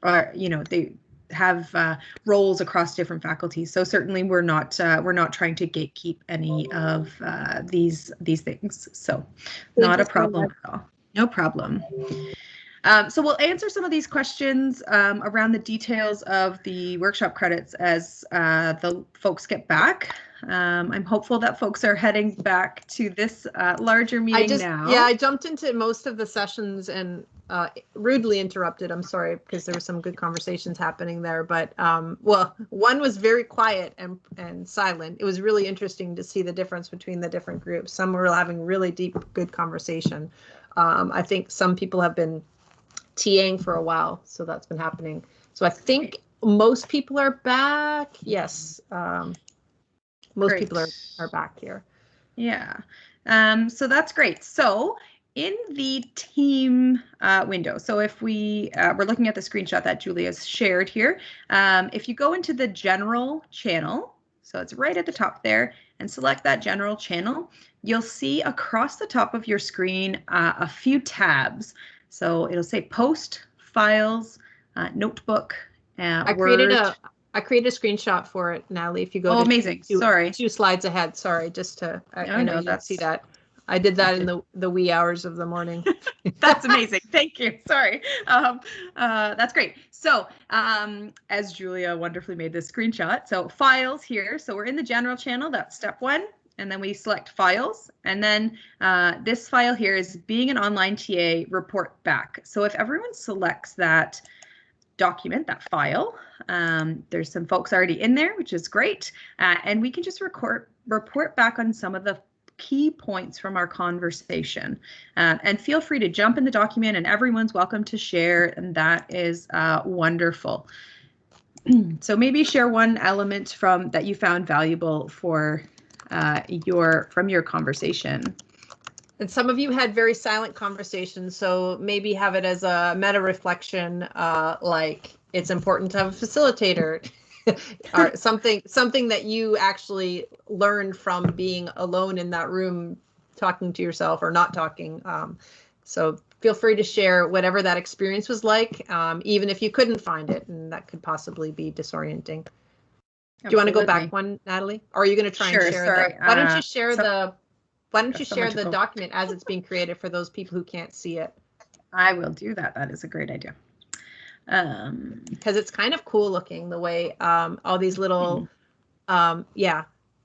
are you know they have uh, roles across different faculties. So certainly we're not uh, we're not trying to gatekeep any of uh, these these things. So not a problem at all. No problem. Um, so we'll answer some of these questions um, around the details of the workshop credits as uh, the folks get back. Um, I'm hopeful that folks are heading back to this uh, larger meeting I just, now. yeah, I jumped into most of the sessions and uh, rudely interrupted. I'm sorry because there were some good conversations happening there. But um, well, one was very quiet and and silent. It was really interesting to see the difference between the different groups. Some were having really deep, good conversation. Um, I think some people have been TAing for a while, so that's been happening. So I think most people are back. Yes, um, most people are are back here. Yeah. Um, so that's great. So in the team uh, window, so if we, uh, we're looking at the screenshot that Julia's shared here. Um, if you go into the general channel, so it's right at the top there, and select that general channel, you'll see across the top of your screen uh, a few tabs. So it'll say post, files, uh, notebook, uh, I created Word. a I created a screenshot for it, Natalie. If you go Oh, amazing. two, Sorry. two slides ahead, sorry, just to I, No, I know no, you see that. I did that in the the wee hours of the morning. That's amazing. Thank you. Sorry. Um, uh, that's great. So, um, as Julia wonderfully made this screenshot, so files here. So we're in the general channel. That's step one. And then we select files. And then uh, this file here is being an online TA report back. So if everyone selects that document, that file, um, there's some folks already in there, which is great. Uh, and we can just record, report back on some of the key points from our conversation. Um, and feel free to jump in the document and everyone's welcome to share and that is uh, wonderful. so maybe share one element from that you found valuable for uh, your from your conversation. and some of you had very silent conversations, so maybe have it as a meta reflection, uh, like it's important to have a facilitator. or something something that you actually learned from being alone in that room talking to yourself or not talking um, so feel free to share whatever that experience was like um, even if you couldn't find it and that could possibly be disorienting. Do you want to go back one natalie? Or are you going to try Sure, and share sorry, the why don't uh, you share so- the why don't you Got so share the document as it's being created for those people who can't see it? I will do that. That is a great idea. Um, because it's kind of cool looking the way um, all these little um, yeah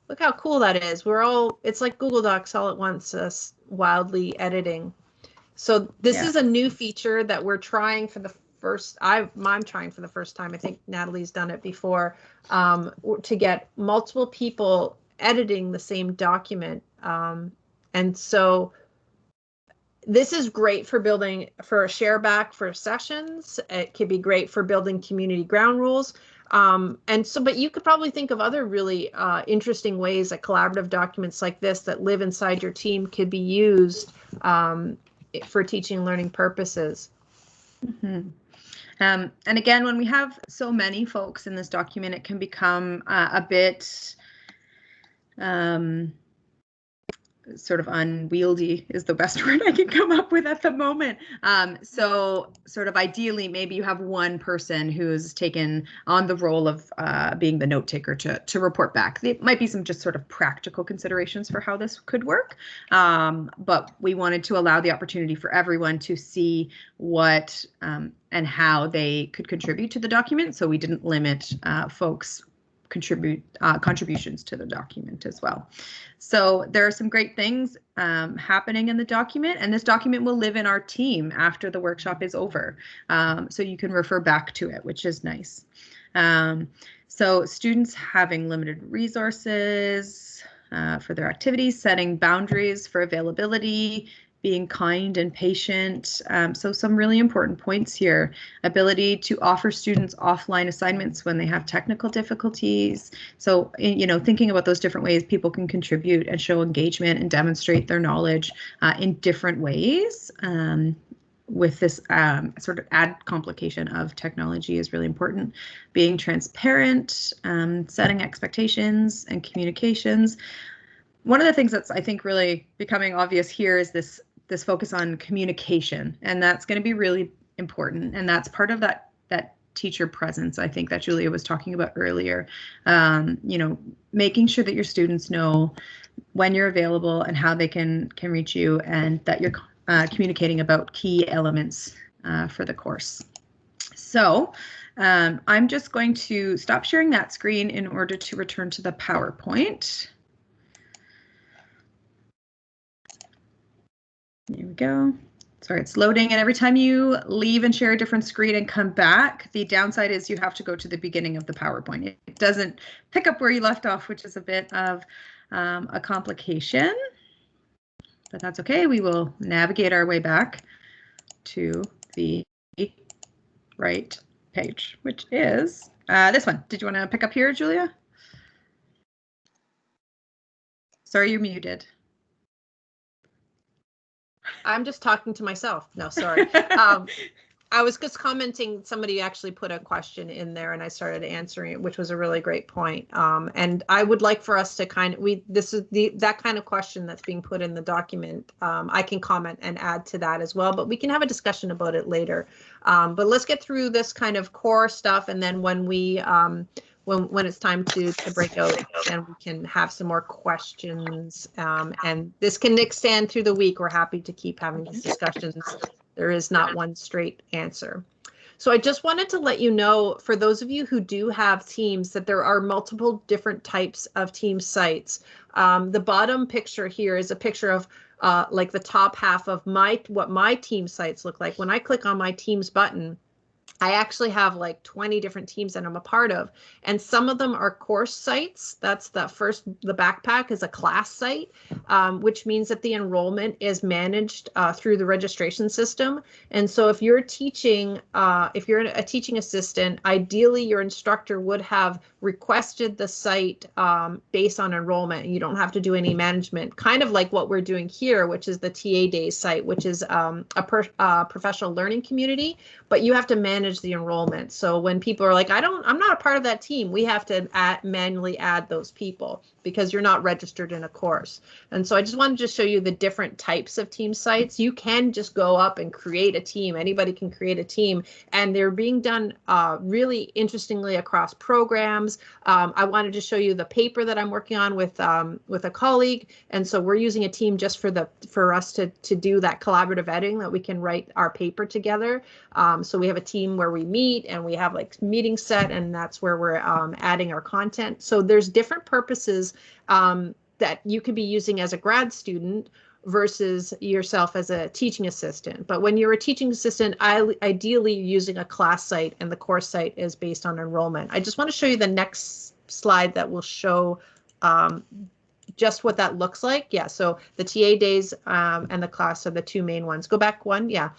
look how cool that is. We're all it's like google docs all at once uh, s- wildly editing. So this Yeah. is a new feature that we're trying for the first i i'm trying for the first time. I think natalie's done it before um, to get multiple people editing the same document um, and so this is great for building for a share back for sessions. It could be great for building community ground rules. Um, and so, but you could probably think of other really uh, interesting ways that collaborative documents like this that live inside your team could be used um, for teaching and learning purposes. Mhm. Um, and again, when we have so many folks in this document, it can become uh, a bit um, sort of unwieldy is the best word I can come up with at the moment. Um, so sort of ideally, maybe you have one person who's taken on the role of uh, being the note taker to, to report back. There might be some just sort of practical considerations for how this could work. Um, but we wanted to allow the opportunity for everyone to see what um, and how they could contribute to the document. So we didn't limit uh, folks contribute uh, contributions to the document as well. So there are some great things um, happening in the document, and this document will live in our team after the workshop is over. Um, so you can refer back to it, which is nice. Um, so students having limited resources uh, for their activities, setting boundaries for availability, being kind and patient. Um, so some really important points here. Ability to offer students offline assignments when they have technical difficulties. So, you know, thinking about those different ways people can contribute and show engagement and demonstrate their knowledge uh, in different ways. Um, with this um, sort of add complication of technology is really important. Being transparent, um, setting expectations and communications. One of the things that's I think really becoming obvious here is this this focus on communication and that's going to be really important and that's part of that that teacher presence i think that julia was talking about earlier. Um, you know making sure that your students know when you're available and how they can can reach you and that you're uh, communicating about key elements uh, for the course. So um, i'm just going to stop sharing that screen in order to return to the powerpoint There we go. Sorry, it's loading. And every time you leave and share a different screen and come back, the downside is you have to go to the beginning of the PowerPoint. It doesn't pick up where you left off, which is a bit of um, a complication. But that's okay. We will navigate our way back to the right page, which is uh, this one. Did you want to pick up here, Julia? Sorry, you're muted. I'm just talking to myself. No, sorry. Um, I was just commenting. Somebody actually put a question in there, and I started answering it, which was a really great point. Um, and I would like for us to kind of we this is the that kind of question that's being put in the document. Um, I can comment and add to that as well, but we can have a discussion about it later. Um, but let's get through this kind of core stuff, and then when we um, when when it's time to to break out and we can have some more questions. Um, and this can extend through the week. We're happy to keep having these discussions. There is not one straight answer. So i just wanted to let you know for those of you who do have teams that there are multiple different types of team sites. Um, the bottom picture here is a picture of uh, like the top half of my what my team sites look like. When i click on my teams button I actually have like 20 different teams that I'm a part of, and some of them are course sites. That's the first, the backpack is a class site, um, which means that the enrollment is managed uh, through the registration system. And so if you're teaching, uh, if you're a teaching assistant, ideally your instructor would have requested the site um, based on enrollment. You don't have to do any management, kind of like what we're doing here, which is the TA Days site, which is um, a per, uh, professional learning community, but you have to manage the enrollment. So when people are like, I don't, I'm not a part of that team, we have to manually add those people because you're not registered in a course. And so I just wanted to show you the different types of team sites. You can just go up and create a team. Anybody can create a team and they're being done uh, really interestingly across programs. Um, I wanted to show you the paper that I'm working on with um, with a colleague. And so we're using a team just for the for us to, to do that collaborative editing that we can write our paper together. Um, so we have a team where we meet and we have like meeting set and that's where we're um, adding our content. So there's different purposes um, that you could be using as a grad student versus yourself as a teaching assistant. But when you're a teaching assistant, I, ideally using a class site and the course site is based on enrollment. I just want to show you the next slide that will show um, just what that looks like. Yeah, so the TA days um, and the class are the two main ones. Go back one, yeah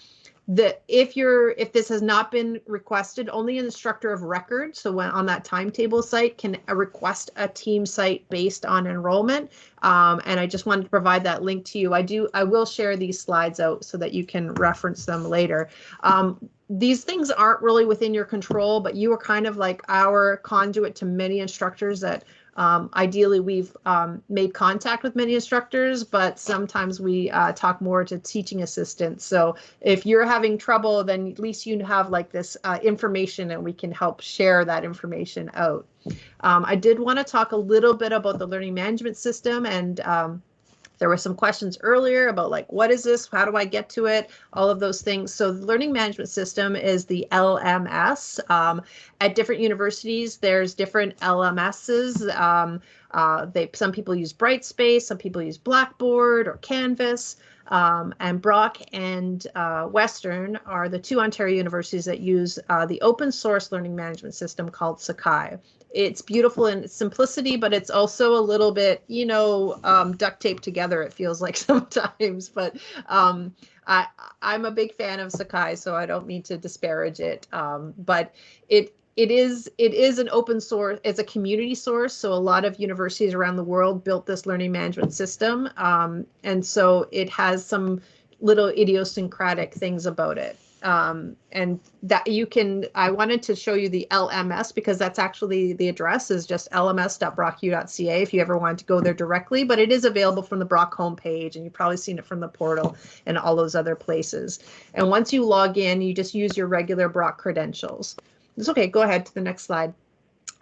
the if you're if this has not been requested only an instructor of record so when on that timetable site can request a team site based on enrollment. Um, and i just wanted to provide that link to you. I do i will share these slides out so that you can reference them later. Um, these things aren't really within your control but you are kind of like our conduit to many instructors that Um, ideally, we've um, made contact with many instructors, but sometimes we uh, talk more to teaching assistants. So if you're having trouble, then at least you have like this uh, information and we can help share that information out. Um, I did want to talk a little bit about the learning management system and um, there were some questions earlier about like, what is this? How do I get to it? All of those things. So the learning management system is the LMS. Um, at different universities, there's different LMSs. Um, uh, they some people use Brightspace, some people use Blackboard or Canvas. Um, and Brock and uh, Western are the two Ontario universities that use uh, the open source learning management system called Sakai it's beautiful in simplicity, but it's also a little bit, you know, um, duct taped together. It feels like sometimes, but um, I I'm a big fan of Sakai, so I don't mean to disparage it. Um, but it it is it is an open source it's a community source so a lot of universities around the world built this learning management system um, and so it has some little idiosyncratic things about it um, and that you can i wanted to show you the lms because that's actually the address is just lms.brocku.ca if you ever wanted to go there directly but it is available from the brock homepage and you've probably seen it from the portal and all those other places. And once you log in you just use your regular brock credentials. It's okay go ahead to the next slide.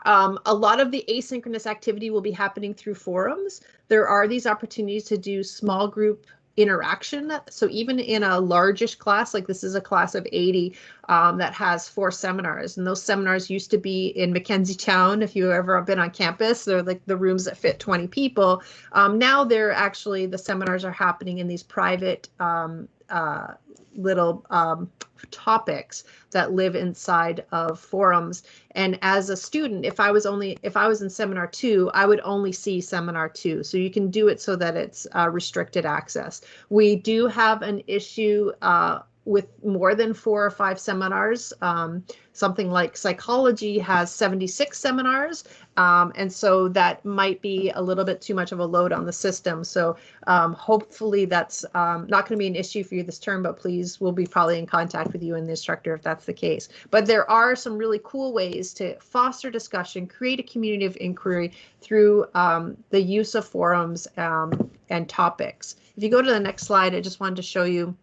Um, a lot of the asynchronous activity will be happening through forums. There are these opportunities to do small group interaction. So even in a largish class, like this is a class of 80 um, that has four seminars, and those seminars used to be in Mackenzie Chown. If you've ever been on campus, they're like the rooms that fit 20 people. Um, now they're actually the seminars are happening in these private um, uh, little um, topics that live inside of forums. And as a student, if I was only if I was in seminar two, I would only see seminar two. So you can do it so that it's uh, restricted access. We do have an issue uh, with more than four or five seminars. Um, something like psychology has 76 seminars. Um, and so that might be a little bit too much of a load on the system. So um, hopefully that's um, not going to be an issue for you this term, but please we'll be probably in contact with you and the instructor if that's the case. But there are some really cool ways to foster discussion, create a community of inquiry through um, the use of forums um, and topics. If you go to the next slide, I just wanted to show you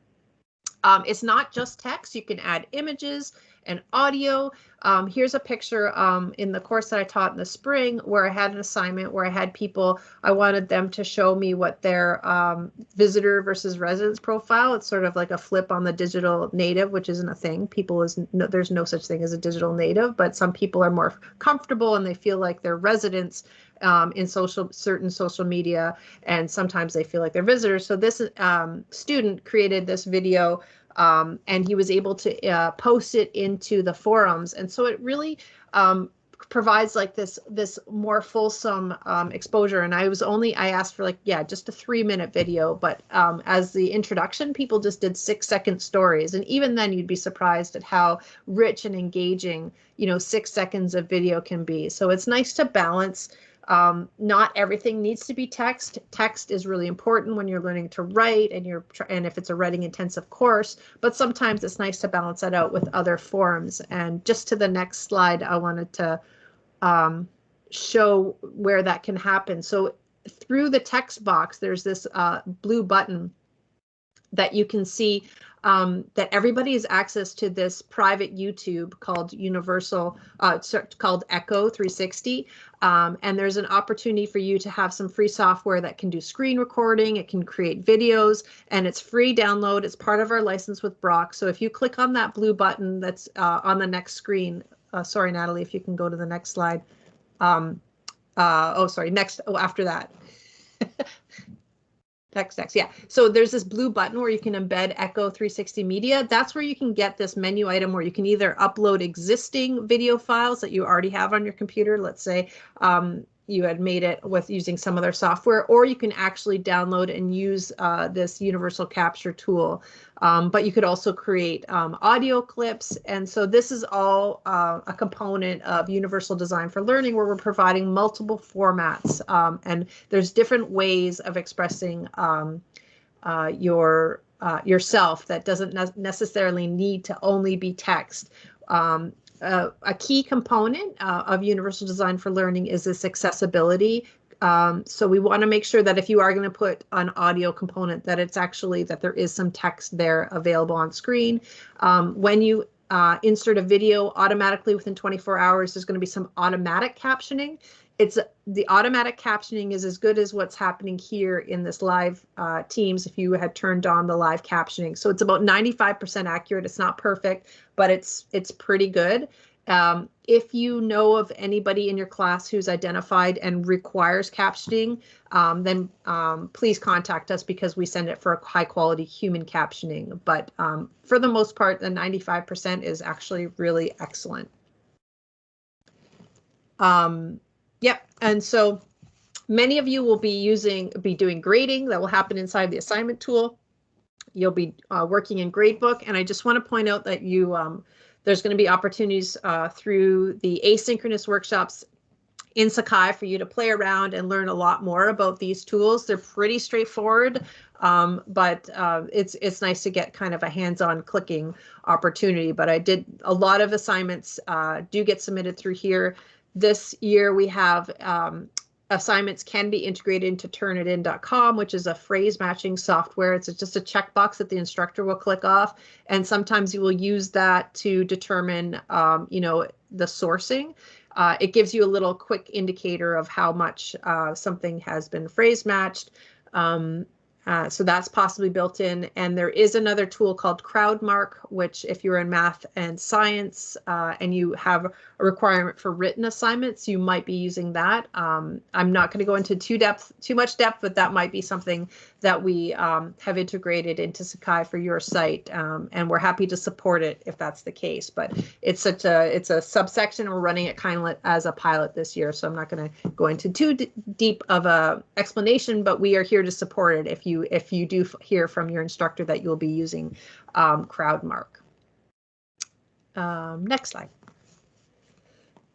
um, it's not just text. You can add images and audio. Um, here's a picture um, in the course that I taught in the spring where I had an assignment where I had people, I wanted them to show me what their um, visitor versus residence profile. It's sort of like a flip on the digital native, which isn't a thing. People is no, there's no such thing as a digital native, but some people are more comfortable and they feel like they're residents um, in social certain social media, and sometimes they feel like they're visitors. So this um, student created this video, um, and he was able to uh, post it into the forums, and so it really um, provides like this this more fulsome um, exposure. And i was only i asked for like yeah just a three minute video but um, as the introduction people just did six second stories. And even then you'd be surprised at how rich and engaging you know six seconds of video can be. So it's nice to balance um, not everything needs to be text. Text is really important when you're learning to write and you're and if it's a writing intensive course, but sometimes it's nice to balance that out with other forms. And just to the next slide, I wanted to um, show where that can happen. So through the text box, there's this uh, blue button that you can see um, that everybody has access to this private YouTube called Universal, uh, called Echo 360. Um, and there's an opportunity for you to have some free software that can do screen recording, it can create videos, and it's free download. It's part of our license with Brock. So if you click on that blue button that's uh, on the next screen, uh, sorry, Natalie, if you can go to the next slide. Um, uh, oh, sorry, next, oh, after that. Text, text, yeah. So there's this blue button where you can embed Echo 360 Media. That's where you can get this menu item where you can either upload existing video files that you already have on your computer. Let's say um, you had made it with using some other software, or you can actually download and use uh, this universal capture tool. Um, but you could also create um, audio clips. And so this is all uh, a component of Universal Design for Learning where we're providing multiple formats. Um, and there's different ways of expressing um, uh, your uh, yourself that doesn't ne necessarily need to only be text. Um, uh, a key component uh, of Universal Design for Learning is this accessibility. Um, so we want to make sure that if you are going to put an audio component, that it's actually that there is some text there available on screen. Um, when you uh, insert a video automatically within 24 hours, there's going to be some automatic captioning. It's the automatic captioning is as good as what's happening here in this live uh, Teams if you had turned on the live captioning. So it's about 95% accurate. It's not perfect, but it's it's pretty good. Um, if you know of anybody in your class who's identified and requires captioning, um, then um, please contact us because we send it for a high quality human captioning. But um, for the most part, the 95% is actually really excellent. Um, yep, and so many of you will be using, be doing grading that will happen inside the assignment tool. You'll be uh, working in Gradebook, and I just want to point out that you um, there's going to be opportunities uh, through the asynchronous workshops in Sakai for you to play around and learn a lot more about these tools. They're pretty straightforward, um, but uh, it's it's nice to get kind of a hands-on clicking opportunity. But I did a lot of assignments uh, do get submitted through here. This year we have um, assignments can be integrated into turnitin.com, which is a phrase matching software. It's just a checkbox that the instructor will click off. And sometimes you will use that to determine, um, you know, the sourcing. Uh, it gives you a little quick indicator of how much uh, something has been phrase matched. Um, uh, so that's possibly built in. And there is another tool called CrowdMark, which if you're in math and science uh, and you have a requirement for written assignments, you might be using that. Um, I'm not going to go into too depth, too much depth, but that might be something that we um, have integrated into Sakai for your site, um, and we're happy to support it if that's the case. But it's such a it's a subsection. We're running it kind of as a pilot this year, so I'm not going to go into too deep of a explanation. But we are here to support it if you if you do hear from your instructor that you'll be using um, CrowdMark. Um, next slide.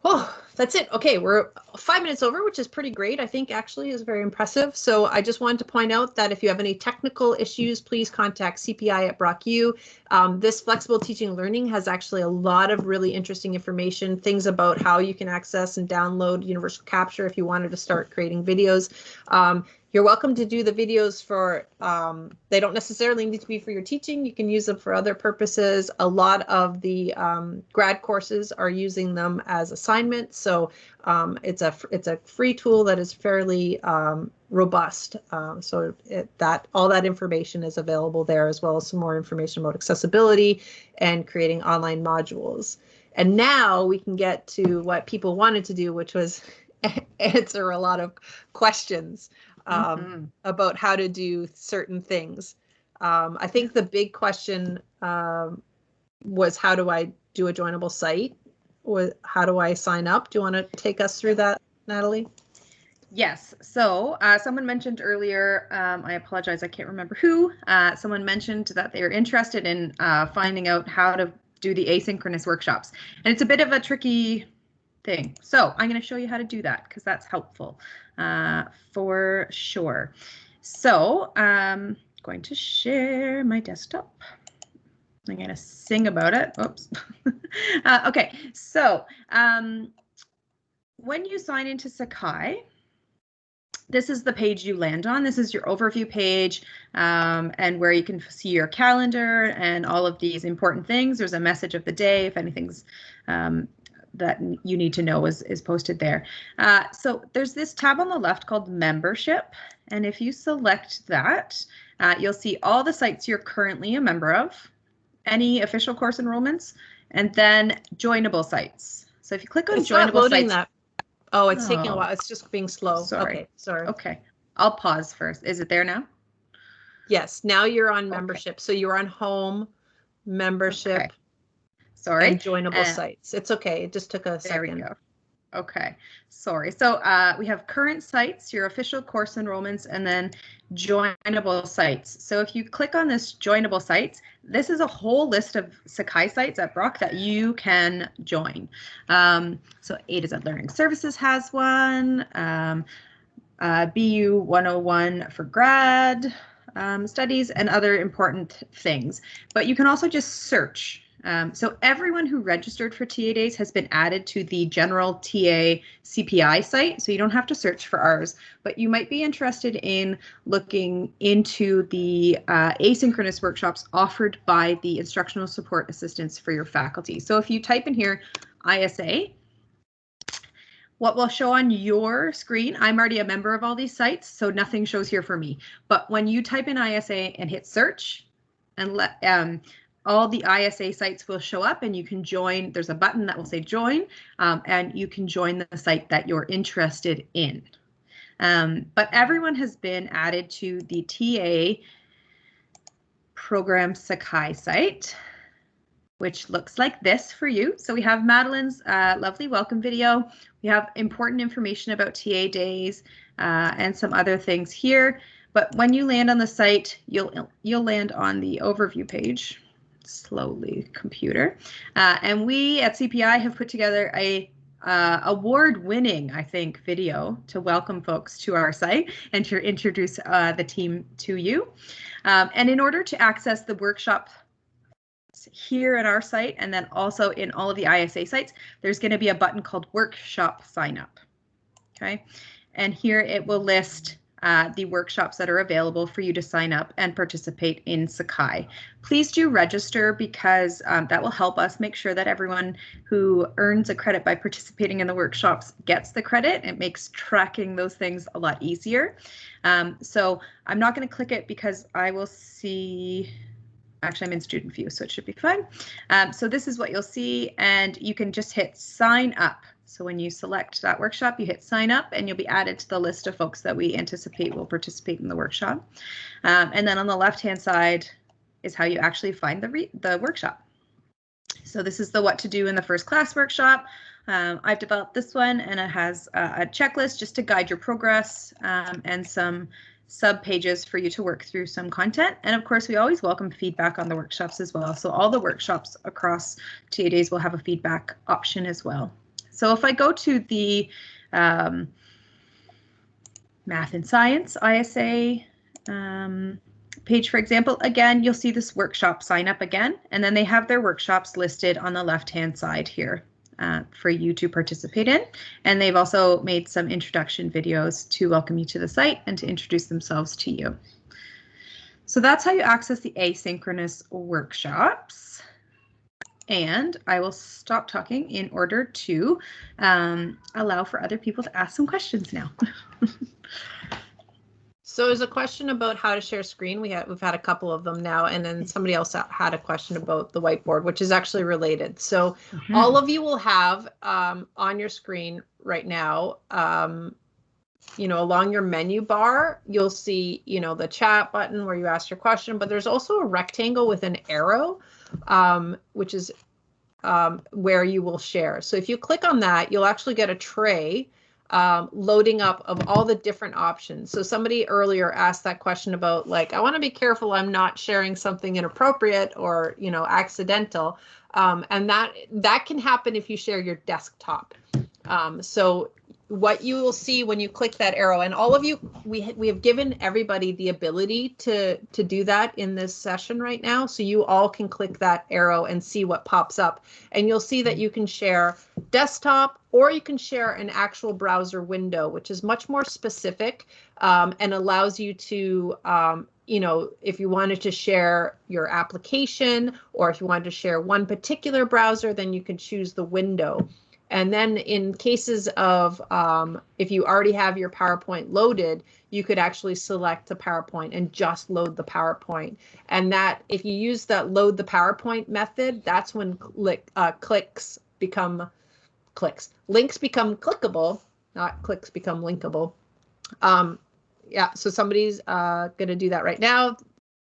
Oh, that's it. Okay, we're five minutes over, which is pretty great. I think actually is very impressive. So I just wanted to point out that if you have any technical issues, please contact CPI at Brock U. Um, this flexible teaching learning has actually a lot of really interesting information, things about how you can access and download Universal Capture if you wanted to start creating videos. Um, you're welcome to do the videos for, um, they don't necessarily need to be for your teaching. You can use them for other purposes. A lot of the um, grad courses are using them as assignments. So um, it's a it's a free tool that is fairly um, robust. Um, so it, that all that information is available there as well as some more information about accessibility and creating online modules. And now we can get to what people wanted to do, which was answer a lot of questions um, mm-hmm. about how to do certain things. Um, I think the big question um, was how do I do a joinable site? Or how do I sign up? Do you want to take us through that, Natalie? Yes. So uh, someone mentioned earlier, um, I apologize, I can't remember who. Uh, someone mentioned that they are interested in uh, finding out how to do the asynchronous workshops. And it's a bit of a tricky thing. So I'm going to show you how to do that because that's helpful uh, for sure. So I'm um, going to share my desktop. I'm going to sing about it. Oops. uh, okay, so um, when you sign into Sakai, this is the page you land on. This is your overview page um, and where you can see your calendar and all of these important things. There's a message of the day if anything's um, that you need to know is, is posted there. Uh, so there's this tab on the left called membership. And if you select that, uh, you'll see all the sites you're currently a member of, any official course enrollments, and then joinable sites. So if you click on it's joinable sites. That. Oh, it's oh. taking a oh. while. It's just being slow. Sorry. Okay, sorry. Okay. I'll pause first. Is it there now? Yes, now you're on membership. Okay. So you're on home membership. Okay. Sorry. And joinable uh, sites. It's okay. It just took a there second. We go. Okay, sorry. So uh, we have current sites, your official course enrollments, and then joinable sites. So if you click on this joinable sites, this is a whole list of Sakai sites at Brock that you can join. Um, so A to Z Learning Services has one, um, uh, BU 101 for grad um, studies, and other important things. But you can also just search Um, so everyone who registered for TA Days has been added to the general TA CPI site, so you don't have to search for ours, but you might be interested in looking into the uh, asynchronous workshops offered by the instructional support assistants for your faculty. So if you type in here ISA, what will show on your screen, I'm already a member of all these sites, so nothing shows here for me. But when you type in ISA and hit search, and let um, all the ISA sites will show up and you can join. There's a button that will say join um, and you can join the site that you're interested in. Um, but everyone has been added to the TA program Sakai site, which looks like this for you. So we have Madeline's uh, lovely welcome video. We have important information about TA days uh, and some other things here. But when you land on the site, you'll you'll land on the overview page slowly computer. Uh, and we at CPI have put together a uh, award-winning, I think, video to welcome folks to our site and to introduce uh, the team to you. Um, and in order to access the workshop here at our site and then also in all of the ISA sites, there's going to be a button called Workshop Sign Up. Okay, and here it will list uh, the workshops that are available for you to sign up and participate in Sakai. Please do register because um, that will help us make sure that everyone who earns a credit by participating in the workshops gets the credit. It makes tracking those things a lot easier. Um, so I'm not going to click it because I will see actually I'm in student view, so it should be fine. Um, so this is what you'll see, and you can just hit sign up. So when you select that workshop, you hit sign up and you'll be added to the list of folks that we anticipate will participate in the workshop. Um, and then on the left hand side is how you actually find the, the workshop. So this is the what to do in the first class workshop. Um, I've developed this one and it has a, a checklist just to guide your progress um, and some sub pages for you to work through some content. And of course, we always welcome feedback on the workshops as well. So all the workshops across TA days will have a feedback option as well. So if I go to the um, math and science ISA um, page, for example, again, you'll see this workshop sign up again, and then they have their workshops listed on the left-hand side here uh, for you to participate in. And they've also made some introduction videos to welcome you to the site and to introduce themselves to you. So that's how you access the asynchronous workshops and I will stop talking in order to um, allow for other people to ask some questions now. so there's a question about how to share screen. We have we've had a couple of them now, and then somebody else had a question about the whiteboard, which is actually related. So mm -hmm. all of you will have um, on your screen right now. Um, you know, along your menu bar, you'll see, you know, the chat button where you ask your question, but there's also a rectangle with an arrow um, which is um, where you will share. So if you click on that, you'll actually get a tray um, loading up of all the different options. So somebody earlier asked that question about like, I want to be careful I'm not sharing something inappropriate or, you know, accidental. Um, and that that can happen if you share your desktop. Um, so what you will see when you click that arrow. And all of you we we have given everybody the ability to to do that in this session right now. So you all can click that arrow and see what pops up. And you'll see that you can share desktop or you can share an actual browser window which is much more specific um, and allows you to um, you know, if you wanted to share your application or if you wanted to share one particular browser, then you can choose the window. And then in cases of um, if you already have your PowerPoint loaded, you could actually select the PowerPoint and just load the PowerPoint. And that if you use that load the PowerPoint method, that's when click, uh, clicks become clicks. Links become clickable, not clicks become linkable. Um, yeah, so somebody's uh, going to do that right now.